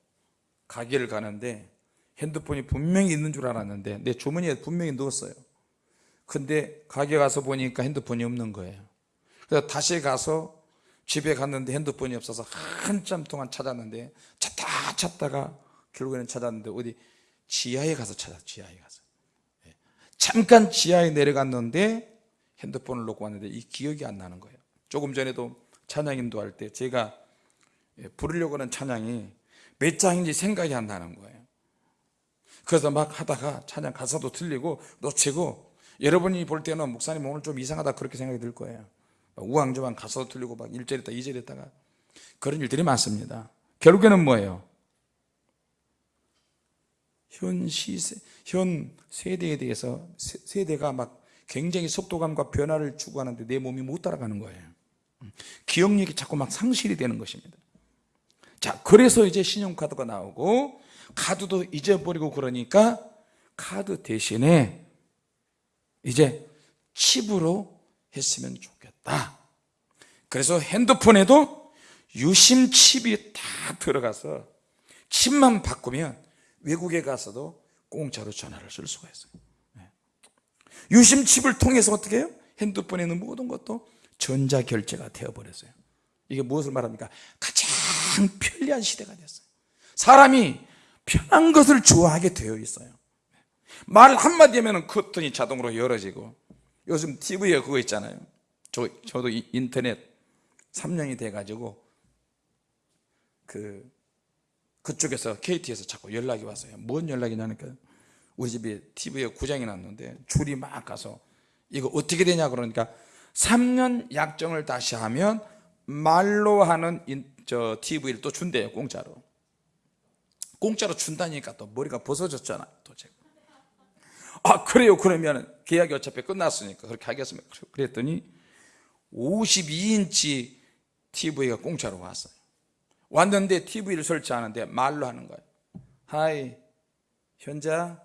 가게를 가는데 핸드폰이 분명히 있는 줄 알았는데 내 주머니에 분명히 넣었어요. 근데 가게 가서 보니까 핸드폰이 없는 거예요. 그래서 다시 가서 집에 갔는데 핸드폰이 없어서 한참 동안 찾았는데 찾다 찾다가 결국에는 찾았는데 어디 지하에 가서 찾았 지하에 가서. 예. 잠깐 지하에 내려갔는데 핸드폰을 놓고 왔는데 이 기억이 안 나는 거예요. 조금 전에도 찬양 인도 할 때 제가 예, 부르려고 하는 찬양이 몇 장인지 생각이 안 나는 거예요 그래서 막 하다가 찬양 가사도 틀리고 놓치고 여러분이 볼 때는 목사님 오늘 좀 이상하다 그렇게 생각이 들 거예요. 우왕좌왕 가사도 틀리고 막 1절 했다 2절 했다가 그런 일들이 많습니다. 결국에는 뭐예요? 현 시세, 현 세대에 대해서 세 대가 막 굉장히 속도감과 변화를 추구하는데 내 몸이 못 따라가는 거예요. 기억력이 자꾸 막 상실이 되는 것입니다. 자 그래서 이제 신용카드가 나오고 카드도 잊어버리고 그러니까 카드 대신에 이제 칩으로 했으면 좋겠다 그래서 핸드폰에도 유심 칩이 다 들어가서 칩만 바꾸면 외국에 가서도 공짜로 전화를 쓸 수가 있어요 네. 유심 칩을 통해서 어떻게 해요? 핸드폰에 있는 모든 것도 전자결제가 되어버렸어요 이게 무엇을 말합니까? 가장 편리한 시대가 됐어요 사람이 편한 것을 좋아하게 되어 있어요. 말 한마디 하면 커튼이 자동으로 열어지고 요즘 TV에 그거 있잖아요. 저, 저도 인터넷 3년이 돼가지고 그 그쪽에서 KT에서 자꾸 연락이 왔어요. 뭔 연락이 나니까 우리 집에 TV에 구장이 났는데 줄이 막 가서 이거 어떻게 되냐 그러니까 3년 약정을 다시 하면 말로 하는 인, 저 TV를 또 준대요 공짜로 공짜로 준다니까 또 머리가 벗어졌잖아요 또 제가. 아 그래요. 그러면 계약이 어차피 끝났으니까 그렇게 하겠습니다. 그랬더니 52인치 TV가 공짜로 왔어요. 왔는데 TV를 설치하는데 말로 하는 거예요. Hi 현자.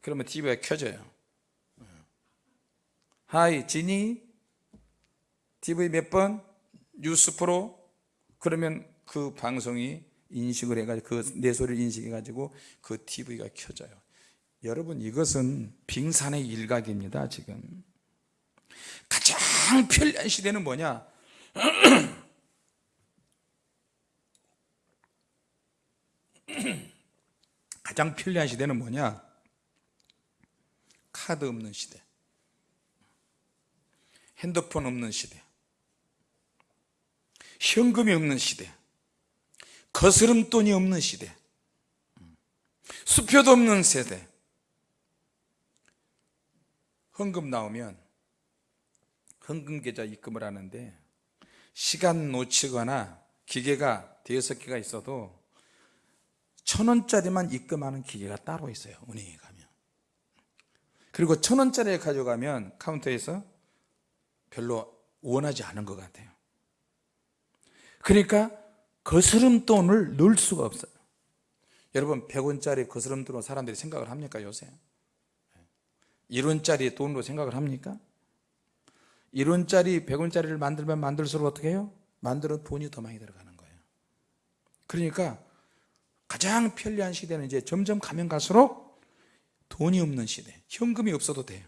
그러면 TV가 켜져요. 하이 지니. TV 몇 번? 뉴스 프로. 그러면 그 방송이 인식을 해가지고 그 내 소리를 인식해가지고 그 TV가 켜져요. 여러분 이것은 빙산의 일각입니다 지금. 가장 편리한 시대는 뭐냐? 가장 편리한 시대는 뭐냐? 카드 없는 시대. 핸드폰 없는 시대. 현금이 없는 시대 거스름돈이 없는 시대. 수표도 없는 세대. 헌금 나오면 헌금 계좌 입금을 하는데 시간 놓치거나 기계가 대여섯 개가 있어도 천 원짜리만 입금하는 기계가 따로 있어요 은행에 가면. 그리고 천 원짜리 가져가면 카운터에서 별로 원하지 않은 것 같아요. 그러니까 거스름 돈을 넣을 수가 없어요. 여러분 100원짜리 거스름 돈으로 사람들이 생각을 합니까 요새? 1원짜리 돈으로 생각을 합니까? 1원짜리 100원짜리를 만들면 만들수록 어떻게 해요? 만들어 돈이 더 많이 들어가는 거예요. 그러니까 가장 편리한 시대는 이제 점점 가면 갈수록 돈이 없는 시대. 현금이 없어도 돼요.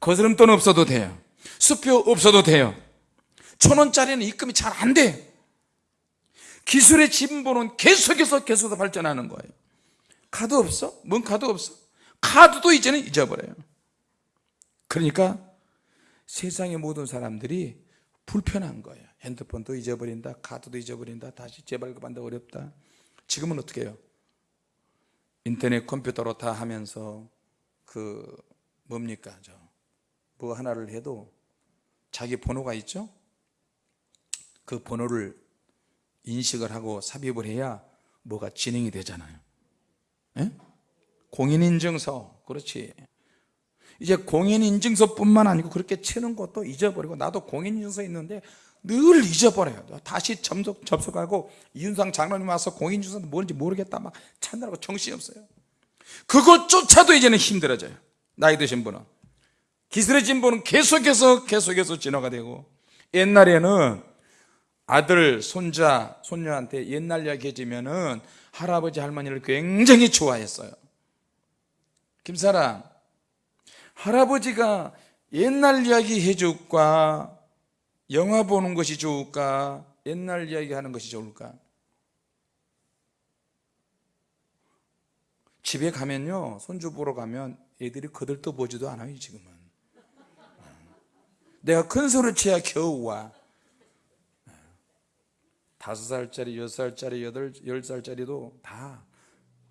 거스름돈 없어도 돼요. 수표 없어도 돼요. 천원짜리는 입금이 잘 안 돼. 기술의 진보는 계속해서 계속해서 발전하는 거예요 카드 없어? 뭔 카드 없어? 카드도 이제는 잊어버려요 그러니까 세상의 모든 사람들이 불편한 거예요 핸드폰도 잊어버린다 카드도 잊어버린다 다시 재발급한다 어렵다 지금은 어떻게 해요? 인터넷 컴퓨터로 다 하면서 그 뭡니까 저 뭐 하나를 해도 자기 번호가 있죠? 그 번호를 인식을 하고 삽입을 해야 뭐가 진행이 되잖아요. 예? 공인인증서. 그렇지. 이제 공인인증서뿐만 아니고 그렇게 치는 것도 잊어버리고 나도 공인인증서 있는데 늘 잊어버려요. 다시 접속, 접속하고 이윤상 장로님 와서 공인인증서 뭔지 모르겠다 막 찾느라고 정신이 없어요. 그것조차도 이제는 힘들어져요. 나이 드신 분은. 기술의 진보는 계속해서 계속해서 진화가 되고 옛날에는 아들, 손자, 손녀한테 옛날 이야기 해주면은 할아버지, 할머니를 굉장히 좋아했어요. 김사랑 할아버지가 옛날 이야기 해줄까? 영화 보는 것이 좋을까? 옛날 이야기 하는 것이 좋을까? 집에 가면요 손주 보러 가면 애들이 거들떠 보지도 않아요 지금은. 내가 큰 소리 쳐야 겨우 와 다섯 살짜리, 여섯 살짜리, 여덟, 열 살짜리도 다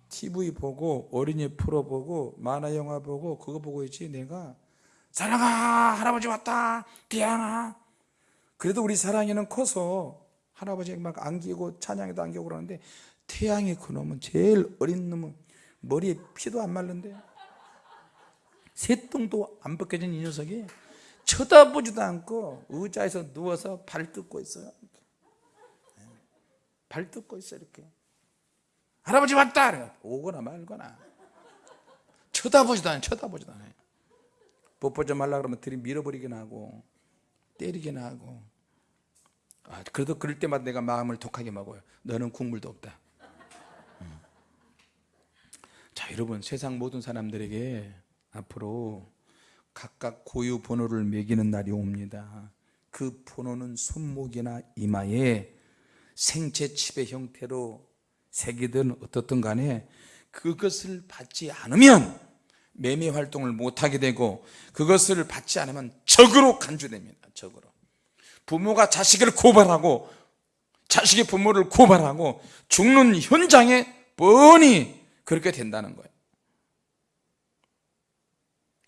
TV 보고 어린이 프로 보고 만화 영화 보고 그거 보고 있지. 내가 사랑아 할아버지 왔다. 디양아 그래도 우리 사랑이는 커서 할아버지 막 안기고 찬양에도 안기고 그러는데 태양이 그놈은 제일 어린 놈은 머리에 피도 안 말른데 새똥도 안 벗겨진 이 녀석이 쳐다보지도 않고 의자에서 누워서 발 뜯고 있어요 발 뜯고 있어 이렇게. 할아버지 왔다! 오거나 말거나. 쳐다보지도 않아요 쳐다보지도 않아요. 좀 하려고 그러면 들이 밀어버리긴 하고 때리긴 하고. 아, 그래도 그럴 때마다 내가 마음을 독하게 먹어요. 너는 국물도 없다. 음. 자 여러분 세상 모든 사람들에게 앞으로 각각 고유 번호를 매기는 날이 옵니다. 그 번호는 손목이나 이마에 생체 칩의 형태로 새기든 어떻든 간에 그것을 받지 않으면 매매 활동을 못하게 되고 그것을 받지 않으면 적으로 간주됩니다 적으로 부모가 자식을 고발하고 자식이 부모를 고발하고 죽는 현장에 뻔히 그렇게 된다는 거예요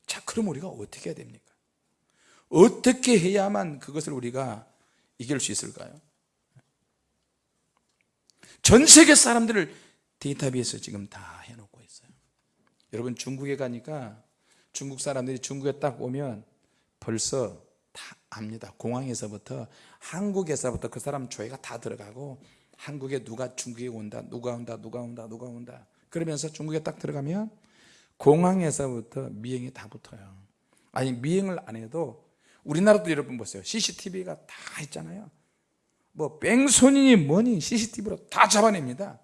자 그럼 우리가 어떻게 해야 됩니까? 어떻게 해야만 그것을 우리가 이길 수 있을까요? 전 세계 사람들을 데이터베이스에 지금 다 해놓고 있어요. 여러분 중국에 가니까 중국 사람들이 중국에 딱 오면 벌써 다 압니다. 공항에서부터 한국에서부터 그 사람 조회가 다 들어가고 한국에 누가 중국에 온다 누가 온다 누가 온다 누가 온다. 그러면서 중국에 딱 들어가면 공항에서부터 미행이 다 붙어요. 아니 미행을 안 해도 우리나라도 여러분 보세요. CCTV가 다 있잖아요 뭐 뺑소니니 뭐니 CCTV로 다 잡아냅니다.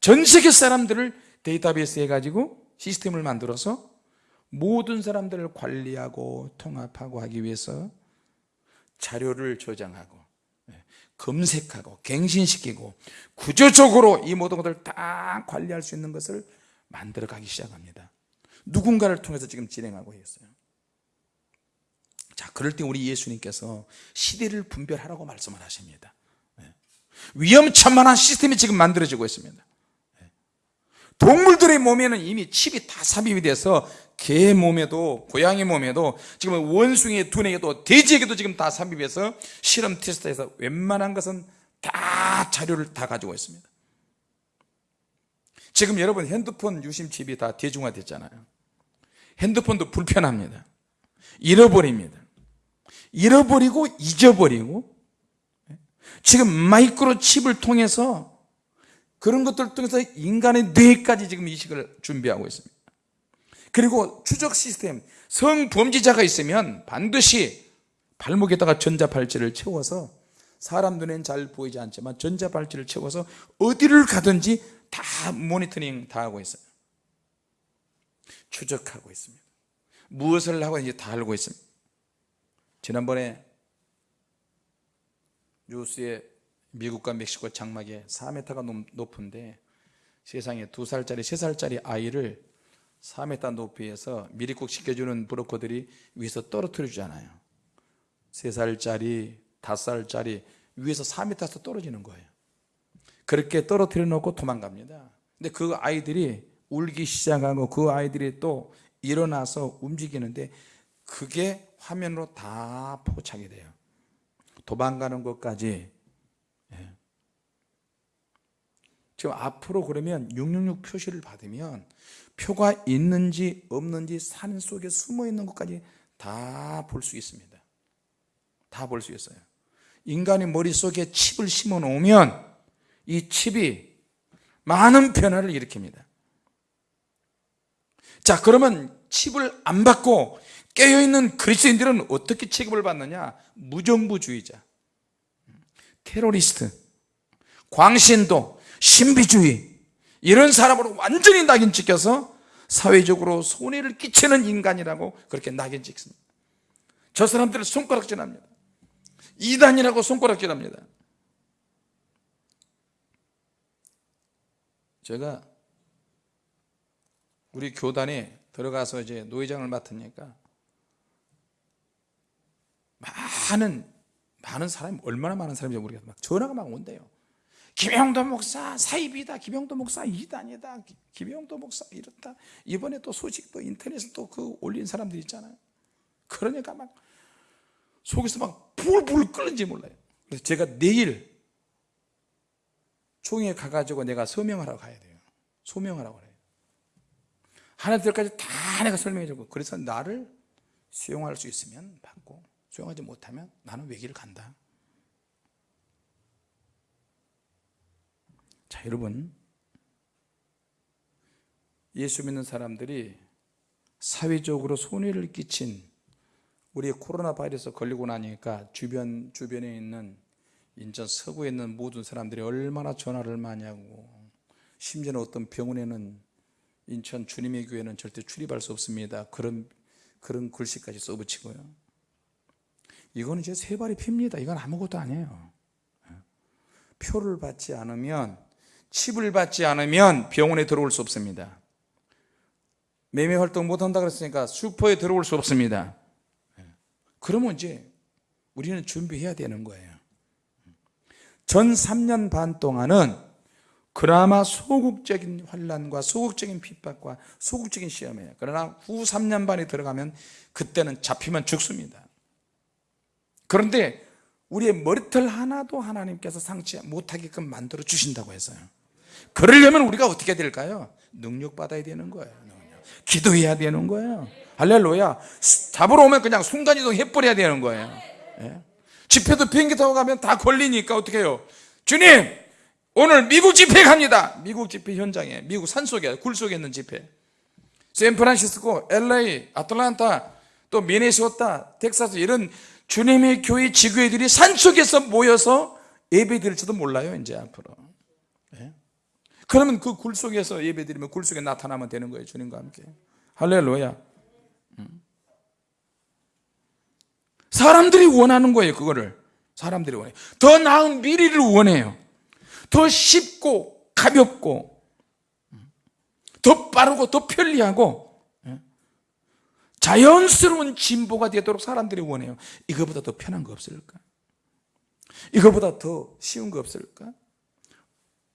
전 세계 사람들을 데이터베이스 해가지고 시스템을 만들어서 모든 사람들을 관리하고 통합하고 하기 위해서 자료를 저장하고 예, 검색하고 갱신시키고 구조적으로 이 모든 것을 다 관리할 수 있는 것을 만들어 가기 시작합니다. 누군가를 통해서 지금 진행하고 있어요 자, 그럴 때 우리 예수님께서 시대를 분별하라고 말씀을 하십니다. 네. 위험천만한 시스템이 지금 만들어지고 있습니다. 네. 동물들의 몸에는 이미 칩이 다 삽입이 돼서 개 몸에도 고양이 몸에도 지금 원숭이의 두뇌에도 돼지에게도 지금 다 삽입해서 실험 테스트에서 웬만한 것은 다 자료를 다 가지고 있습니다 지금 여러분 핸드폰 유심 칩이 다 대중화됐잖아요 핸드폰도 불편합니다 잃어버립니다 잃어버리고 잊어버리고 지금 마이크로 칩을 통해서 그런 것들을 통해서 인간의 뇌까지 지금 이식을 준비하고 있습니다. 그리고 추적 시스템 성범죄자가 있으면 반드시 발목에다가 전자발찌를 채워서 사람 눈엔 잘 보이지 않지만 전자발찌를 채워서 어디를 가든지 다 모니터링 다 하고 있어요. 추적하고 있습니다. 무엇을 하고 이제 다 알고 있습니다 지난번에 뉴스에 미국과 멕시코 장막에 4m가 높은데 세상에 2살짜리 3살짜리 아이를 4m 높이에서 미리국 시켜주는 브로커들이 위에서 떨어뜨려 주잖아요. 3살짜리 5살짜리 위에서 4m에서 떨어지는 거예요. 그렇게 떨어뜨려 놓고 도망갑니다. 근데 그 아이들이 울기 시작하고 그 아이들이 또 일어나서 움직이는데 그게 화면으로 다 포착이 돼요. 도망가는 것까지. 예. 지금 앞으로 그러면 666 표시를 받으면 표가 있는지 없는지 산 속에 숨어 있는 것까지 다 볼 수 있습니다. 다 볼 수 있어요. 인간의 머릿속에 칩을 심어 놓으면 이 칩이 많은 변화를 일으킵니다. 자 그러면 칩을 안 받고 깨어있는 그리스도인들은 어떻게 취급을 받느냐? 무정부주의자 테러리스트 광신도 신비주의 이런 사람으로 완전히 낙인 찍혀서 사회적으로 손해를 끼치는 인간이라고 그렇게 낙인 찍습니다. 저 사람들을 손가락질합니다. 이단이라고 손가락질합니다. 제가 우리 교단에 들어가서 이제 노회장을 맡으니까 많은 많은 사람이 얼마나 많은 사람인지 모르겠어 막 전화가 막 온대요. 김영도 목사 사입이다. 김영도 목사 이단이다. 김영도 목사 이렇다. 이번에 또 소식도 인터넷에 또 그 올린 사람들 있잖아요. 그러니까 막 속에서 막 불불 끓는지 몰라요. 그래서 제가 내일 총회 가가지고 내가 서명하러 가야 돼요. 소명하라고 그래요. 하나들까지 다 내가 설명해 주고 그래서 나를 수용할 수 있으면 받고 수용하지 못하면 나는 외길을 간다 자 여러분 예수 믿는 사람들이 사회적으로 손해를 끼친 우리 코로나 바이러스 걸리고 나니까 주변 주변에 있는 인천 서구에 있는 모든 사람들이 얼마나 전화를 많이 하고 심지어는 어떤 병원에는 인천 주님의 교회는 절대 출입할 수 없습니다. 그런 그런 글씨까지 써붙이고요. 이거는 이제 세 발이 핍니다. 이건 아무것도 아니에요. 표를 받지 않으면 칩을 받지 않으면 병원에 들어올 수 없습니다. 매매 활동 못 한다 그랬으니까 슈퍼에 들어올 수 없습니다. 그러면 이제 우리는 준비해야 되는 거예요. 전 3년 반 동안은 그나마 소극적인 환란과 소극적인 핍박과 소극적인 시험이에요. 그러나 후 3년 반에 들어가면 그때는 잡히면 죽습니다. 그런데 우리의 머리털 하나도 하나님께서 상치 못하게끔 만들어 주신다고 해서요. 그러려면 우리가 어떻게 될까요? 능력 받아야 되는 거예요. 기도해야 되는 거예요. 할렐루야. 잡으러 오면 그냥 순간이동 해버려야 되는 거예요. 예? 집회도 비행기 타고 가면 다 걸리니까 어떻게 해요? 주님, 오늘 미국 집회 갑니다. 미국 집회 현장에, 미국 산속에, 굴 속에 있는 집회. 샌프란시스코, LA, 아틀란타, 또 미네소타, 텍사스 이런 주님의 교회 지교회들이 산속에서 모여서 예배 드릴지도 몰라요, 이제 앞으로. 예? 그러면 그 굴 속에서 예배 드리면 굴 속에 나타나면 되는 거예요, 주님과 함께. 할렐루야. 음. 사람들이 원하는 거예요, 그거를. 사람들이 원해요. 더 나은 미래를 원해요. 더 쉽고 가볍고 음. 더 빠르고 더 편리하고 예? 자연스러운 진보가 되도록 사람들이 원해요. 이거보다 더 편한 거 없을까? 이거보다 더 쉬운 거 없을까?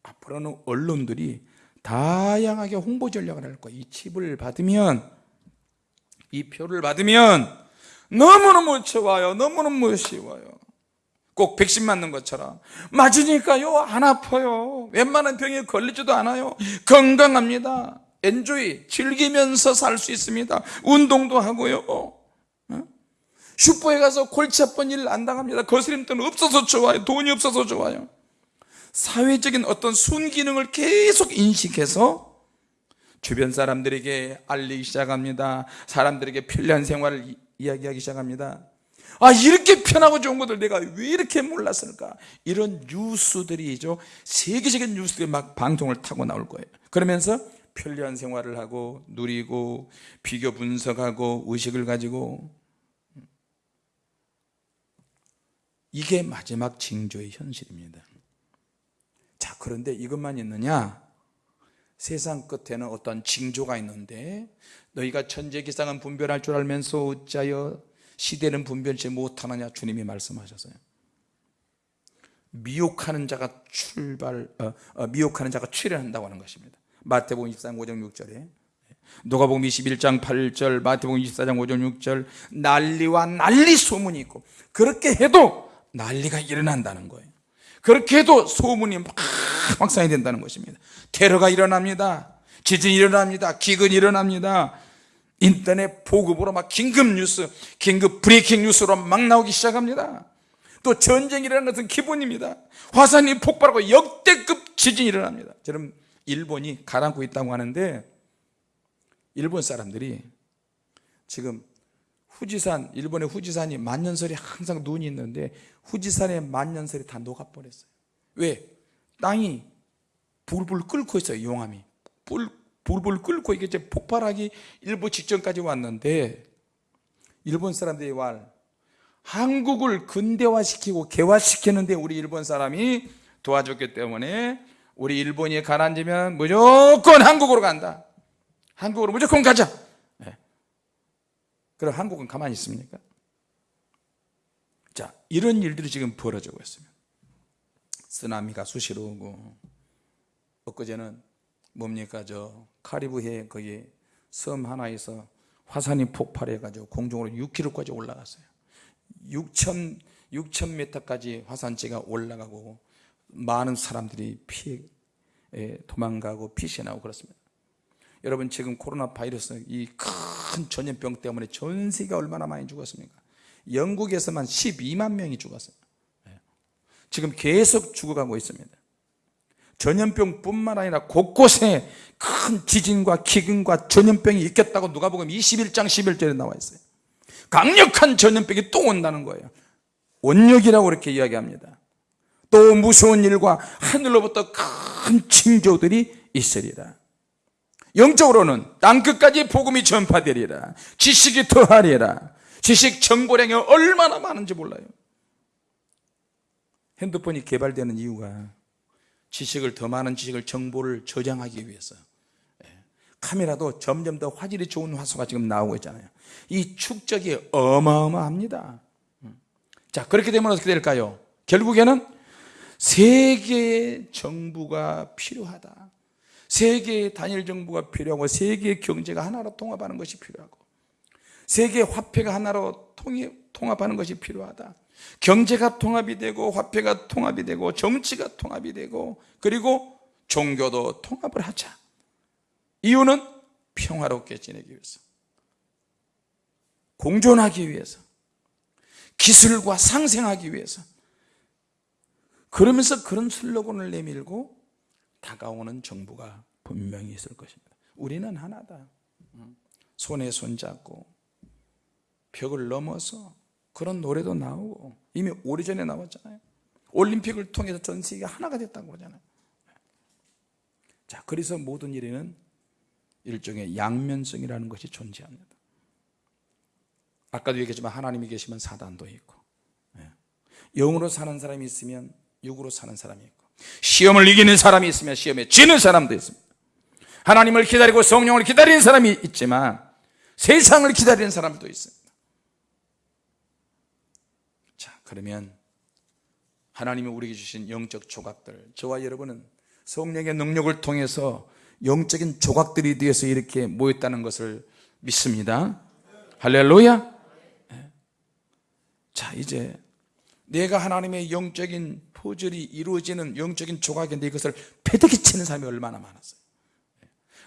앞으로는 언론들이 다양하게 홍보 전략을 할 거예요 이 칩을 받으면 이 표를 받으면 너무너무 좋아요. 너무너무 쉬워요. 꼭 백신 맞는 것처럼. 맞으니까요 안 아파요. 웬만한 병에 걸리지도 않아요. 건강합니다 엔조이 즐기면서 살 수 있습니다. 운동도 하고요. 어? 슈퍼에 가서 골치 아픈 일 안 당합니다. 거스림돈 없어서 좋아요. 돈이 없어서 좋아요. 사회적인 어떤 순기능을 계속 인식해서 주변 사람들에게 알리기 시작합니다. 사람들에게 편리한 생활을 이- 이야기하기 시작합니다. 아 이렇게 편하고 좋은 것들 내가 왜 이렇게 몰랐을까? 이런 뉴스들이죠 세계적인 뉴스들이 막 방송을 타고 나올 거예요. 그러면서 편리한 생활을 하고 누리고 비교 분석하고 의식을 가지고 이게 마지막 징조의 현실입니다. 자 그런데 이것만 있느냐? 세상 끝에는 어떤 징조가 있는데 너희가 천재기상은 분별할 줄 알면서 어찌하여 시대는 분별치 못하느냐 주님이 말씀하셨어요. 미혹하는 자가 출발 어, 어, 미혹하는 자가 출현한다고 하는 것입니다 마태복음 24장 5절 6절에. 누가복음 21장 8절 마태복음 24장 5절 6절 난리와 난리 소문이 있고 그렇게 해도 난리가 일어난다는 거예요. 그렇게 해도 소문이 막 확산이 된다는 것입니다. 테러가 일어납니다. 지진이 일어납니다. 기근이 일어납니다. 인터넷 보급으로 막 긴급 뉴스 긴급 브레이킹 뉴스로 막 나오기 시작합니다. 또 전쟁이 일어나는 것은 기본입니다. 화산이 폭발하고 역대급 지진이 일어납니다. 저는 일본이 가라앉고 있다고 하는데 일본 사람들이 지금 후지산 일본의 후지산이 만년설이 항상 눈이 있는데 후지산의 만년설이 다 녹아버렸어요 왜? 땅이 불불 끓고 있어요 용암이 불, 불불 끓고 이게 이제 폭발하기 일부 직전까지 왔는데 일본 사람들이 말 한국을 근대화시키고 개화시키는데 우리 일본 사람이 도와줬기 때문에 우리 일본이 가라앉으면 무조건 한국으로 간다 한국으로 무조건 가자 네. 그럼 한국은 가만히 있습니까? 자 이런 일들이 지금 벌어지고 있습니다 쓰나미가 수시로 오고 엊그제는 뭡니까 저 카리브해 거기 섬 하나에서 화산이 폭발해 가지고 공중으로 6km까지 올라갔어요 6천 6천 m까지 화산재가 올라가고 많은 사람들이 피해 에, 도망가고 피신하고 그렇습니다. 여러분 지금 코로나 바이러스 이 큰 전염병 때문에 전 세계가 얼마나 많이 죽었습니까? 영국에서만 12만 명이 죽었어요 예. 지금 계속 죽어가고 있습니다. 전염병뿐만 아니라 곳곳에 큰 지진과 기근과 전염병이 있겠다고 누가복음 21장 11절에 나와 있어요. 강력한 전염병이 또 온다는 거예요. 원력이라고 이렇게 이야기합니다 또 무서운 일과 하늘로부터 큰 징조들이 있으리라. 영적으로는 땅끝까지 복음이 전파되리라. 지식이 더하리라. 지식 정보량이 얼마나 많은지 몰라요. 핸드폰이 개발되는 이유가 지식을 더 많은 지식을 정보를 저장하기 위해서. 예. 카메라도 점점 더 화질이 좋은 화소가 지금 나오고 있잖아요. 이 축적이 어마어마합니다. 음. 자 그렇게 되면 어떻게 될까요? 결국에는 세계의 정부가 필요하다. 세계의 단일 정부가 필요하고 세계의 경제가 하나로 통합하는 것이 필요하고 세계 화폐가 하나로 통합하는 것이 필요하다. 경제가 통합이 되고 화폐가 통합이 되고 정치가 통합이 되고 그리고 종교도 통합을 하자. 이유는 평화롭게 지내기 위해서 공존하기 위해서 기술과 상생하기 위해서 그러면서 그런 슬로건을 내밀고 다가오는 정부가 분명히 있을 것입니다. 우리는 하나다. 손에 손잡고 벽을 넘어서 그런 노래도 나오고 이미 오래전에 나왔잖아요. 올림픽을 통해서 전 세계가 하나가 됐다고 그러잖아요. 자 그래서 모든 일에는 일종의 양면성이라는 것이 존재합니다. 아까도 얘기했지만 하나님이 계시면 사단도 있고 예. 영으로 사는 사람이 있으면 육으로 사는 사람이 있고 시험을 이기는 사람이 있으면 시험에 지는 사람도 있습니다. 하나님을 기다리고 성령을 기다리는 사람이 있지만 세상을 기다리는 사람도 있습니다. 자 그러면 하나님이 우리에게 주신 영적 조각들 저와 여러분은 성령의 능력을 통해서 영적인 조각들이 되어서 이렇게 모였다는 것을 믿습니다. 할렐루야! 예. 자 이제 내가 하나님의 영적인 포절이 이루어지는 영적인 조각인데 이것을 패대기 치는 사람이 얼마나 많았어요.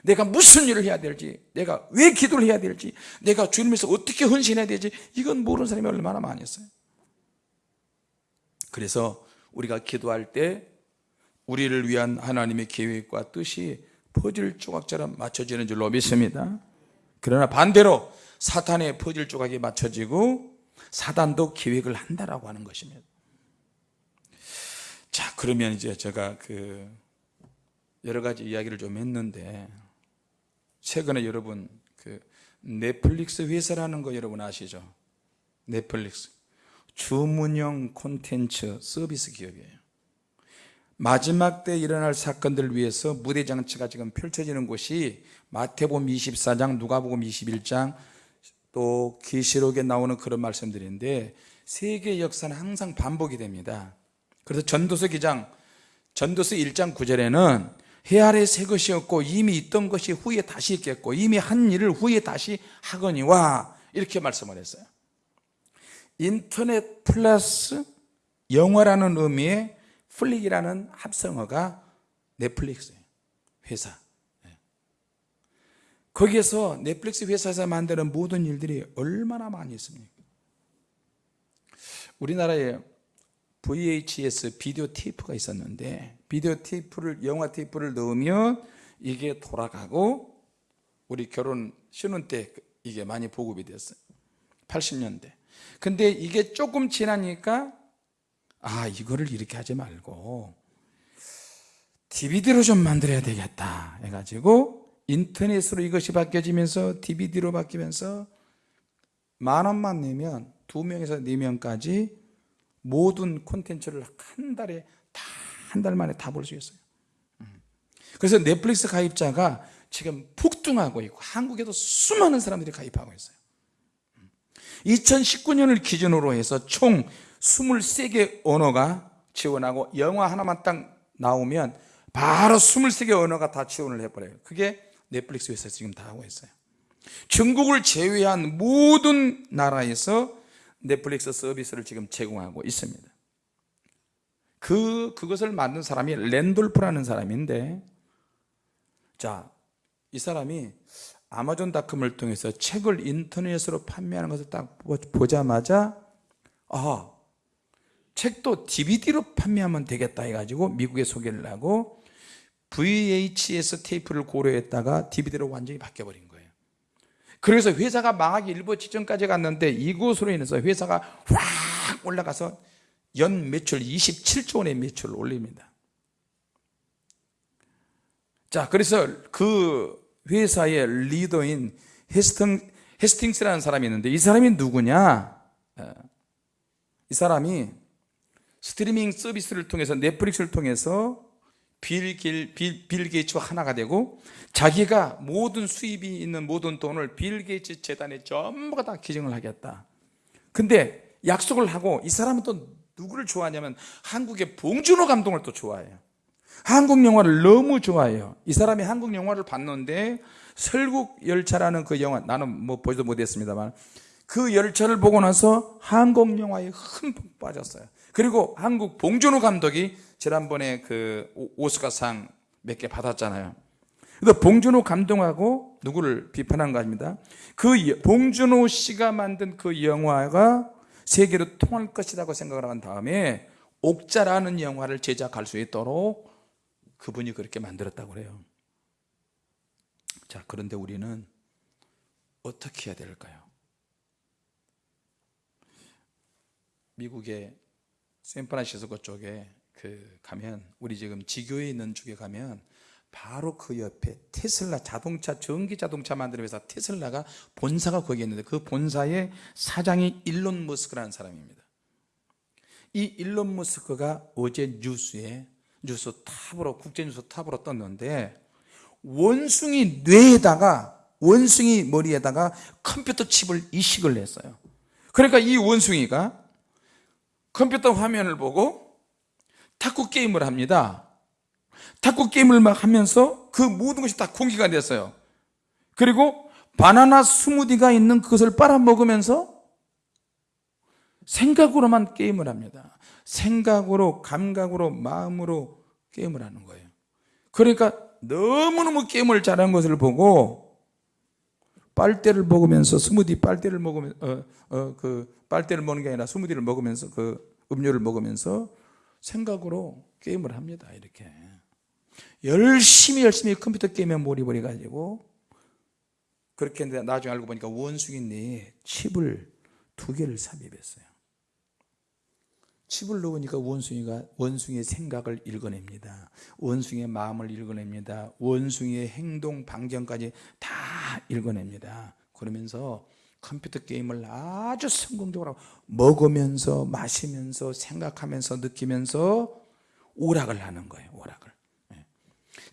내가 무슨 일을 해야 될지 내가 왜 기도를 해야 될지 내가 주님에서 어떻게 헌신해야 되지 이건 모르는 사람이 얼마나 많았어요. 그래서 우리가 기도할 때 우리를 위한 하나님의 계획과 뜻이 퍼즐 조각처럼 맞춰지는 줄로 믿습니다. 그러나 반대로 사탄의 퍼즐 조각이 맞춰지고 사단도 계획을 한다라고 하는 것입니다 자 그러면 이제 제가 그 여러 가지 이야기를 좀 했는데 최근에 여러분 그 넷플릭스 회사라는 거 여러분 아시죠? 넷플릭스 주문형 콘텐츠 서비스 기업이에요 마지막 때 일어날 사건들을 위해서 무대 장치가 지금 펼쳐지는 곳이 마태복음 24장, 누가복음 21장 또 계시록에 나오는 그런 말씀들인데 세계 역사는 항상 반복이 됩니다. 그래서 전도서 기장 전도서 1장 9절에는 해 아래 새 것이 없고 이미 있던 것이 후에 다시 있겠고 이미 한 일을 후에 다시 하거니와 이렇게 말씀을 했어요. 인터넷 플러스 영화라는 의미의 flick이라는 합성어가 넷플릭스예요. 회사. 네. 거기에서 넷플릭스 회사에서 만드는 모든 일들이 얼마나 많이 있습니까? 우리나라에 VHS 비디오 테이프가 있었는데 비디오 테이프를 영화 테이프를 넣으면 이게 돌아가고 우리 결혼 신혼 때 이게 많이 보급이 됐어요. 80년대. 근데 이게 조금 지나니까 아 이거를 이렇게 하지 말고 DVD로 좀 만들어야 되겠다 해가지고 인터넷으로 이것이 바뀌어지면서 DVD로 바뀌면서 만 원만 내면 두 명에서 네 명까지 모든 콘텐츠를 한 달에 다 한 달 만에 다 볼 수 있어요. 음. 그래서 넷플릭스 가입자가 지금 폭등하고 있고 한국에도 수많은 사람들이 가입하고 있어요. 2019년을 기준으로 해서 총 23개 언어가 지원하고 영화 하나만 딱 나오면 바로 23개 언어가 다 지원을 해버려요. 그게 넷플릭스 회사에서 지금 다 하고 있어요. 중국을 제외한 모든 나라에서 넷플릭스 서비스를 지금 제공하고 있습니다. 그, 그것을 만든 사람이 랜돌프라는 사람인데 자, 이 사람이 아마존닷컴을 통해서 책을 인터넷으로 판매하는 것을 딱 보자마자 아, 책도 DVD로 판매하면 되겠다 해가지고 미국에 소개를 하고 VHS 테이프를 고려했다가 DVD로 완전히 바뀌어버린 그래서 회사가 망하기 일부 직전까지 갔는데 이곳으로 인해서 회사가 확 올라가서 연 매출 27조 원의 매출을 올립니다. 자 그래서 그 회사의 리더인 헤스팅, 헤스팅스라는 사람이 있는데 이 사람이 누구냐? 어, 이 사람이 스트리밍 서비스를 통해서 넷플릭스를 통해서 빌, 길, 빌, 빌 게이츠와 하나가 되고 자기가 모든 수입이 있는 모든 돈을 빌 게이츠 재단에 전부가 다 기증을 하겠다. 근데 약속을 하고 이 사람은 또 누구를 좋아하냐면 한국의 봉준호 감독을 또 좋아해요. 한국 영화를 너무 좋아해요. 이 사람이 한국 영화를 봤는데 설국열차라는 그 영화 나는 뭐 보지도 못했습니다만 그 열차를 보고 나서 한국 영화에 흠뻑 빠졌어요. 그리고 한국 봉준호 감독이 지난번에 그 오스카상 몇 개 받았잖아요 그래서 봉준호 감독하고 누구를 비판한 거 아닙니다 그 봉준호 씨가 만든 그 영화가 세계로 통할 것이라고 생각을 한 다음에 옥자라는 영화를 제작할 수 있도록 그분이 그렇게 만들었다고 그래요 자 그런데 우리는 어떻게 해야 될까요? 미국의 샌프란시스코 쪽에 그 가면 우리 지금 지교에 있는 쪽에 가면 바로 그 옆에 테슬라 자동차 전기 자동차 만드는 회사 테슬라가 본사가 거기 있는데 그 본사의 사장이 일론 머스크라는 사람입니다. 이 일론 머스크가 어제 뉴스에 뉴스 top으로 국제뉴스 top으로 떴는데 원숭이 뇌에다가 원숭이 머리에다가 컴퓨터 칩을 이식을 했어요. 그러니까 이 원숭이가 컴퓨터 화면을 보고 탁구 게임을 합니다 탁구 게임을 막 하면서 그 모든 것이 다 공기가 됐어요. 그리고 바나나 스무디가 있는 그것을 빨아먹으면서 생각으로만 게임을 합니다. 생각으로 감각으로 마음으로 게임을 하는 거예요. 그러니까 너무너무 게임을 잘한 것을 보고 빨대를 먹으면서 스무디 빨대를 먹으면 어, 어, 그 빨대를 먹는 게 아니라 스무디를 먹으면서 그 음료를 먹으면서 생각으로 게임을 합니다 이렇게 열심히 열심히 컴퓨터 게임에 몰입을 해가지고 그렇게 했는데 나중에 알고 보니까 원숭이 내 칩을 두 개를 삽입했어요. 칩을 넣으니까 원숭이가 원숭이의 생각을 읽어냅니다. 원숭이의 마음을 읽어냅니다. 원숭이의 행동 반경까지 다 읽어냅니다. 그러면서 컴퓨터 게임을 아주 성공적으로 먹으면서 마시면서 생각하면서 느끼면서 오락을 하는 거예요 오락을. 예.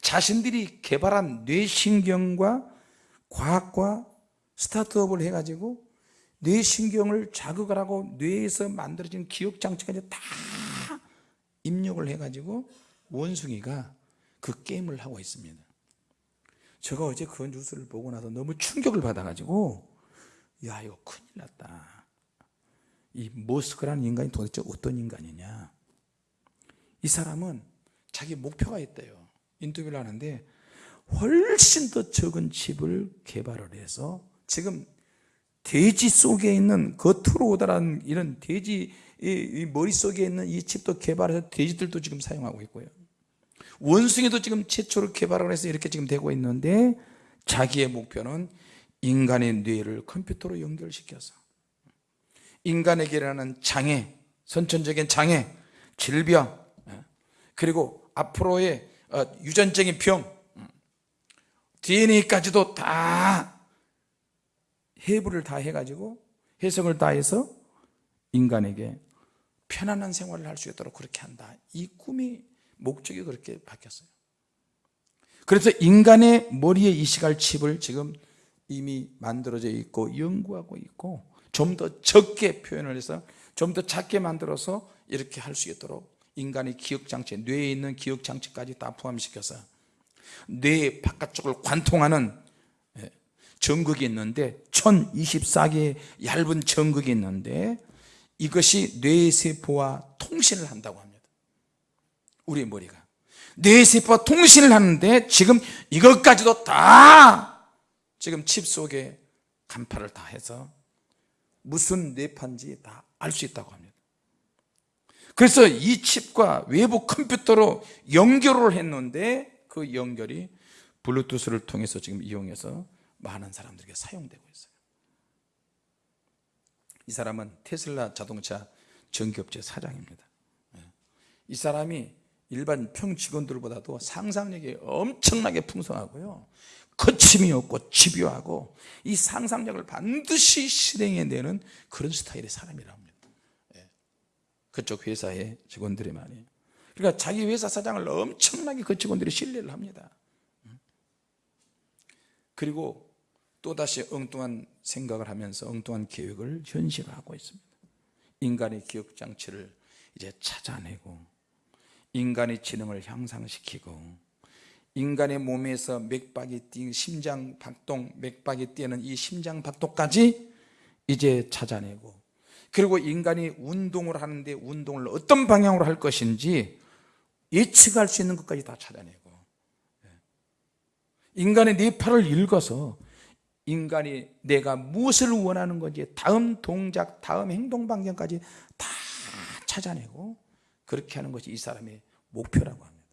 자신들이 개발한 뇌신경과 과학과 스타트업을 해가지고 뇌신경을 자극을 하고 뇌에서 만들어진 기억장치까지 다 입력을 해가지고 원숭이가 그 게임을 하고 있습니다. 제가 어제 그 뉴스를 보고 나서 너무 충격을 받아가지고 야 이거 큰일 났다. 이 머스크라는 인간이 도대체 어떤 인간이냐? 이 사람은 자기 목표가 있대요 인터뷰를 하는데 훨씬 더 적은 칩을 개발을 해서 지금 돼지 속에 있는 겉으로 오다라는 이런 돼지 이 머릿속에 있는 이 칩도 개발해서 돼지들도 지금 사용하고 있고요. 원숭이도 지금 최초로 개발을 해서 이렇게 지금 되고 있는데 자기의 목표는 인간의 뇌를 컴퓨터로 연결시켜서 인간에게 일어나는 장애, 선천적인 장애, 질병, 예, 그리고 앞으로의 어, 유전적인 병, DNA까지도 다 해부를 다 해가지고 해석을 다 해서 인간에게 편안한 생활을 할 수 있도록 그렇게 한다. 이 꿈이 목적이 그렇게 바뀌었어요. 그래서 인간의 머리에 이식할 칩을 지금 이미 만들어져 있고 연구하고 있고 좀 더 적게 표현을 해서 좀 더 작게 만들어서 이렇게 할 수 있도록 인간의 기억장치, 뇌에 있는 기억장치까지 다 포함시켜서 뇌 바깥쪽을 관통하는 예, 전극이 있는데 1024개의 얇은 전극이 있는데 이것이 뇌세포와 통신을 한다고 합니다. 우리 머리가. 뇌세포와 통신을 하는데 지금 이것까지도 다 지금 칩 속에 간파를 다 해서 무슨 뇌파인지 다 알 수 있다고 합니다 그래서 이 칩과 외부 컴퓨터로 연결을 했는데 그 연결이 블루투스를 통해서 지금 이용해서 많은 사람들에게 사용되고 있어요 이 사람은 테슬라 자동차 전기업체 사장입니다 예. 이 사람이 일반 평 직원들보다도 상상력이 엄청나게 풍성하고요 거침이 없고 집요하고 이 상상력을 반드시 실행해내는 그런 스타일의 예. 그쪽 회사의 직원들이 많이. 그러니까 자기 회사 사장을 엄청나게 그 직원들이 신뢰를 합니다. 그리고 또다시 엉뚱한 생각을 하면서 엉뚱한 계획을 현실화하고 있습니다. 인간의 기억장치를 이제 찾아내고 인간의 지능을 향상시키고 인간의 몸에서 맥박이 뛰는 심장 박동 맥박이 뛰는 이 심장 박동까지 이제 찾아내고 그리고 인간이 운동을 하는데 운동을 어떤 방향으로 할 것인지 예측할 수 있는 것까지 다 찾아내고 예. 인간의 뇌파를 읽어서 인간이 내가 무엇을 원하는 건지 다음 동작, 다음 행동 방향까지 다 찾아내고 그렇게 하는 것이 이 사람의 목표라고 합니다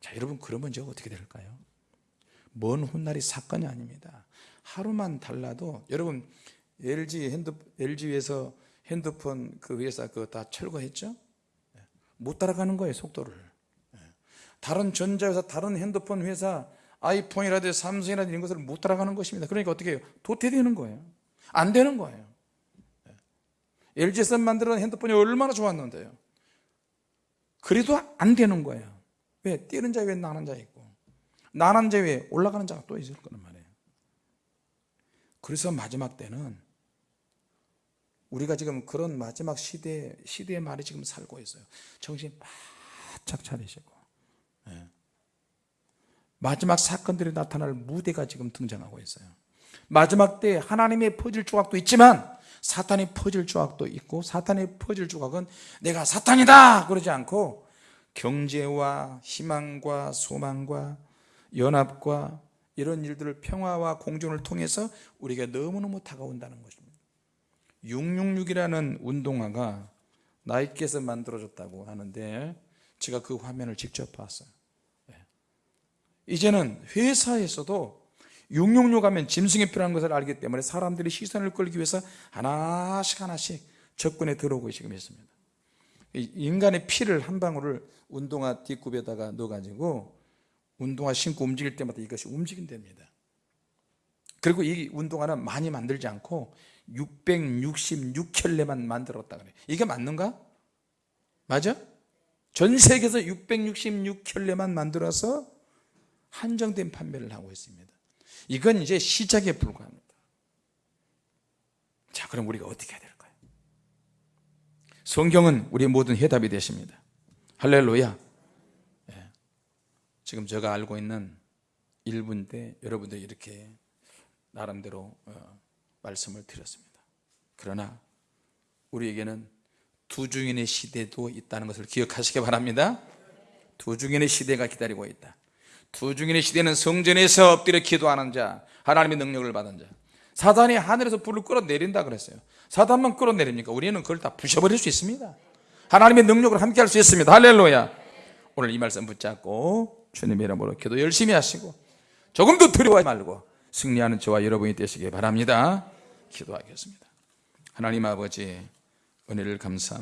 자 여러분 그러면 저 어떻게 될까요? 먼 훗날이 사건이 아닙니다 하루만 달라도 여러분 LG 핸드 LG에서 핸드폰 그 회사 그거 다 철거했죠? 못 따라가는 거예요 속도를. 다른 전자회사 다른 핸드폰 회사 아이폰이라든지 삼성이라든지 이런 것을 못 따라가는 것입니다. 그러니까 어떻게 해요? 도태되는 거예요. 안 되는 거예요. LG에서 만들어 핸드폰이 얼마나 좋았는데요? 그래도 안 되는 거예요. 왜? 뛰는 자 위에 나는 자 있고. 나는 자 위에 올라가는 자가 또 있을 거란 말이에요. 그래서 마지막 때는 우리가 지금 그런 마지막 시대, 시대의 말이 지금 살고 있어요. 정신 바짝 차리시고. 예. 마지막 사건들이 나타날 무대가 지금 등장하고 있어요. 마지막 때 하나님의 퍼즐 조각도 있지만 사탄의 퍼즐 조각도 있고 사탄의 퍼즐 조각은 내가 사탄이다! 그러지 않고 경제와 희망과 소망과 연합과 이런 일들을 평화와 공존을 통해서 우리가 너무너무 다가온다는 것입니다 666이라는 운동화가 나이키에서 만들어졌다고 하는데 제가 그 화면을 직접 봤어요. 예. 이제는 회사에서도 666 하면 짐승이 필요한 것을 알기 때문에 사람들이 시선을 끌기 위해서 하나씩 하나씩 접근해 들어오고 지금 있습니다. 이 인간의 피를 한 방울을 운동화 뒷굽에다가 넣어가지고 운동화 신고 움직일 때마다 이것이 움직인답니다. 그리고 이 운동화는 많이 만들지 않고 666켤레만 만들었다 그래요 이게 맞는가? 맞아? 전 세계에서 666켤레만 만들어서 한정된 판매를 하고 있습니다 이건 이제 시작에 불과합니다 자 그럼 우리가 어떻게 해야 될까요? 성경은 우리 모든 해답이 되십니다 할렐루야 예. 지금 제가 알고 있는 1분 때 여러분들 이렇게 나름대로 어, 말씀을 드렸습니다. 그러나 우리에게는 두 중인의 시대도 있다는 것을 기억하시기 바랍니다. 두 중인의 시대가 기다리고 있다. 두 중인의 시대는 성전에서 엎드려 기도하는 자 하나님의 능력을 받은 자. 사단이 하늘에서 불을 끌어내린다 그랬어요. 사단만 끌어내립니까? 우리는 그걸 다 부셔버릴 수 있습니다. 하나님의 능력을 함께 할 수 있습니다. 할렐루야. 오늘 이 말씀 붙잡고 주님의 이름으로 기도 열심히 하시고 조금도 두려워하지 말고 승리하는 저와 여러분이 되시기 바랍니다 기도하겠습니다. 하나님 아버지 은혜를 감사합니다